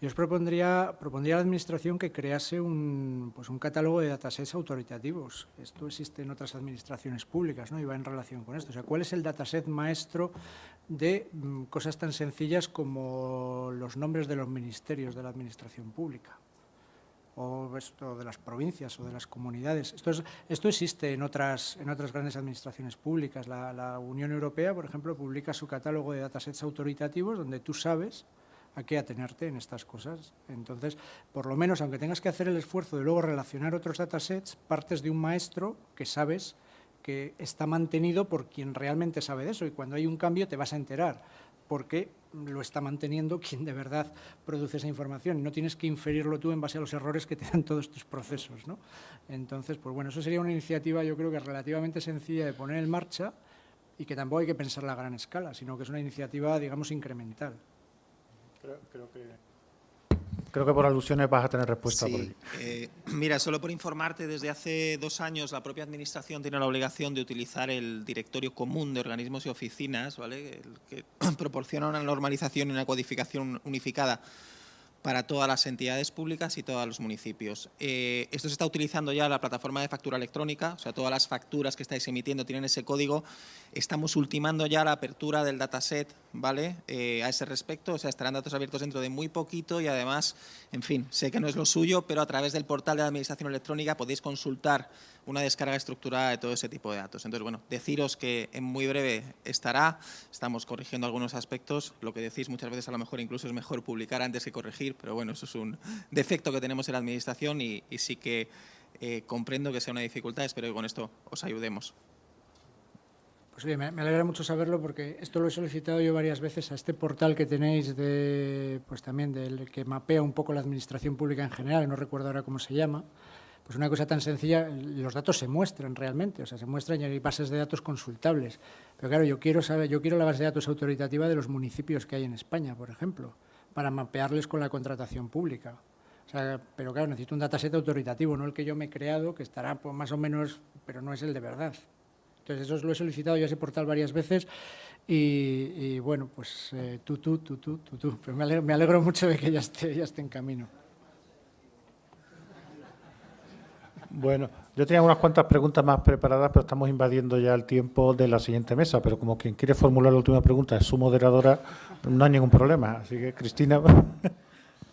yo os propondría, propondría a la Administración que crease un, pues un catálogo de datasets autoritativos. Esto existe en otras administraciones públicas ¿no? y va en relación con esto. O sea, ¿cuál es el dataset maestro de mm, cosas tan sencillas como los nombres de los ministerios de la Administración pública? O esto de las provincias o de las comunidades. Esto, esto existe en otras, en otras grandes administraciones públicas. La, Unión Europea, por ejemplo, publica su catálogo de datasets autoritativos donde tú sabes a qué atenerte en estas cosas. Entonces, por lo menos, aunque tengas que hacer el esfuerzo de luego relacionar otros datasets, partes de un maestro que sabes que está mantenido por quien realmente sabe de eso y cuando hay un cambio te vas a enterar porque lo está manteniendo quien de verdad produce esa información. No tienes que inferirlo tú en base a los errores que te dan todos tus procesos. ¿no? Entonces, pues bueno, eso sería una iniciativa yo creo que relativamente sencilla de poner en marcha y que tampoco hay que pensarla a gran escala, sino que es una iniciativa, digamos, incremental. creo que Creo que por alusiones vas a tener respuesta. Sí. Eh, [clears throat] mira, solo por informarte, desde hace dos años la propia Administración tiene la obligación de utilizar el directorio común de organismos y oficinas, ¿vale? que [clears throat] proporciona una normalización y una codificación unificada para todas las entidades públicas y todos los municipios. Eh, esto se está utilizando ya la plataforma de factura electrónica, o sea, todas las facturas que estáis emitiendo tienen ese código. Estamos ultimando ya la apertura del dataset ¿vale? Eh, a ese respecto, o sea, estarán datos abiertos dentro de muy poquito y además, en fin, sé que no es lo suyo, pero a través del portal de la Administración Electrónica podéis consultar una descarga estructurada de todo ese tipo de datos. Entonces, bueno, deciros que en muy breve estará, estamos corrigiendo algunos aspectos, lo que decís muchas veces a lo mejor incluso es mejor publicar antes que corregir, pero bueno, eso es un defecto que tenemos en la Administración y, sí que eh, comprendo que sea una dificultad, espero que con esto os ayudemos. Pues bien, me, alegra mucho saberlo porque esto lo he solicitado yo varias veces a este portal que tenéis de, pues también del que mapea un poco la administración pública en general, no recuerdo ahora cómo se llama, pues una cosa tan sencilla, los datos se muestran realmente, o sea, se muestran y hay bases de datos consultables. Pero claro, yo quiero saber, yo quiero la base de datos autoritativa de los municipios que hay en España, por ejemplo, para mapearles con la contratación pública. O sea, pero claro, necesito un dataset autoritativo, no el que yo me he creado, que estará pues, más o menos, pero no es el de verdad. Entonces, eso lo he solicitado yo a ese portal varias veces y, bueno, pues eh, tú, tú, tú, tú, tú, tú. Pero me alegro, me alegro mucho de que ya esté, ya esté en camino. Bueno, yo tenía unas cuantas preguntas más preparadas, pero estamos invadiendo ya el tiempo de la siguiente mesa. Pero como quien quiere formular la última pregunta es su moderadora, no hay ningún problema. Así que, Cristina. [laughs]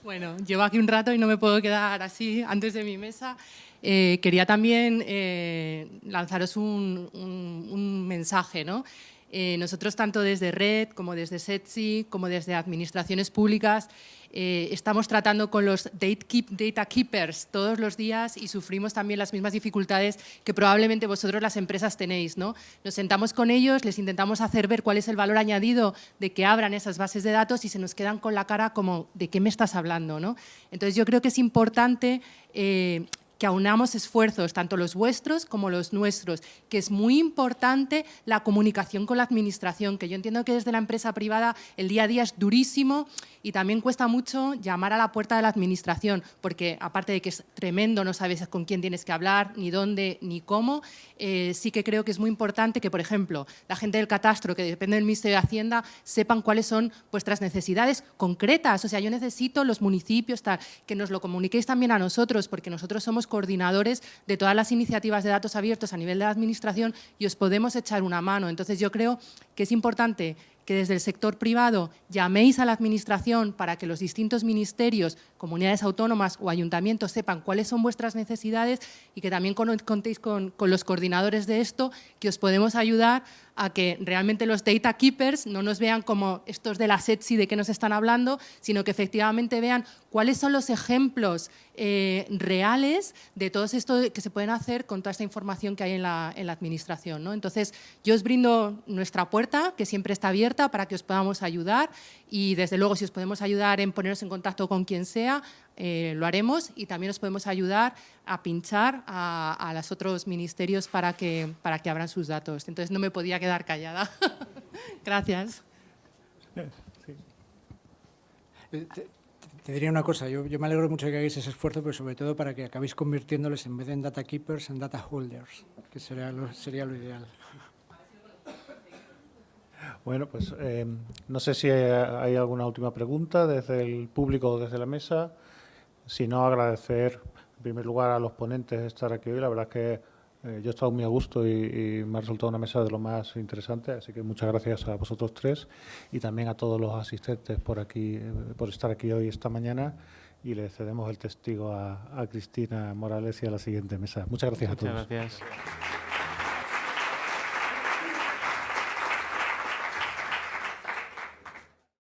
Bueno, llevo aquí un rato y no me puedo quedar así antes de mi mesa. Eh, quería también eh, lanzaros un, un mensaje, ¿no? Eh, nosotros, tanto desde Red, como desde SETSI, como desde administraciones públicas, eh, estamos tratando con los data keepers todos los días y sufrimos también las mismas dificultades que probablemente vosotros las empresas tenéis. ¿no? Nos sentamos con ellos, les intentamos hacer ver cuál es el valor añadido de que abran esas bases de datos y se nos quedan con la cara como, ¿de qué me estás hablando? ¿no? Entonces, yo creo que es importante... Eh, que aunamos esfuerzos, tanto los vuestros como los nuestros, que es muy importante la comunicación con la administración, que yo entiendo que desde la empresa privada el día a día es durísimo y también cuesta mucho llamar a la puerta de la administración, porque aparte de que es tremendo, no sabes con quién tienes que hablar, ni dónde, ni cómo, eh, sí que creo que es muy importante que, por ejemplo, la gente del catastro, que depende del Ministerio de Hacienda, sepan cuáles son vuestras necesidades concretas. O sea, yo necesito los municipios, tal, que nos lo comuniquéis también a nosotros, porque nosotros somos coordinadores de todas las iniciativas de datos abiertos a nivel de la administración y os podemos echar una mano. Entonces, yo creo que es importante que desde el sector privado llaméis a la Administración para que los distintos ministerios, comunidades autónomas o ayuntamientos sepan cuáles son vuestras necesidades y que también contéis con, con los coordinadores de esto, que os podemos ayudar a que realmente los data keepers no nos vean como estos de la SETSI de que nos están hablando, sino que efectivamente vean cuáles son los ejemplos eh, reales de todo esto que se pueden hacer con toda esta información que hay en la, en la administración. ¿no? Entonces, yo os brindo nuestra puerta, que siempre está abierta para que os podamos ayudar y desde luego si os podemos ayudar en poneros en contacto con quien sea, eh, lo haremos y también os podemos ayudar a pinchar a, los otros ministerios para que, para que abran sus datos. Entonces no me podía quedar callada. [laughs] Gracias. Eh, te, diría una cosa, yo, me alegro mucho de que hagáis ese esfuerzo, pero sobre todo para que acabéis convirtiéndoles en vez de en data keepers, en data holders, que sería lo, sería lo ideal. Bueno, pues eh, no sé si hay alguna última pregunta desde el público o desde la mesa. Si no, agradecer en primer lugar a los ponentes de estar aquí hoy. La verdad es que eh, yo he estado muy a gusto y, me ha resultado una mesa de lo más interesante, así que muchas gracias a vosotros tres y también a todos los asistentes por aquí, eh, por estar aquí hoy esta mañana y le cedemos el testigo a, Cristina Morales y a la siguiente mesa. Muchas gracias a todos. Muchas gracias.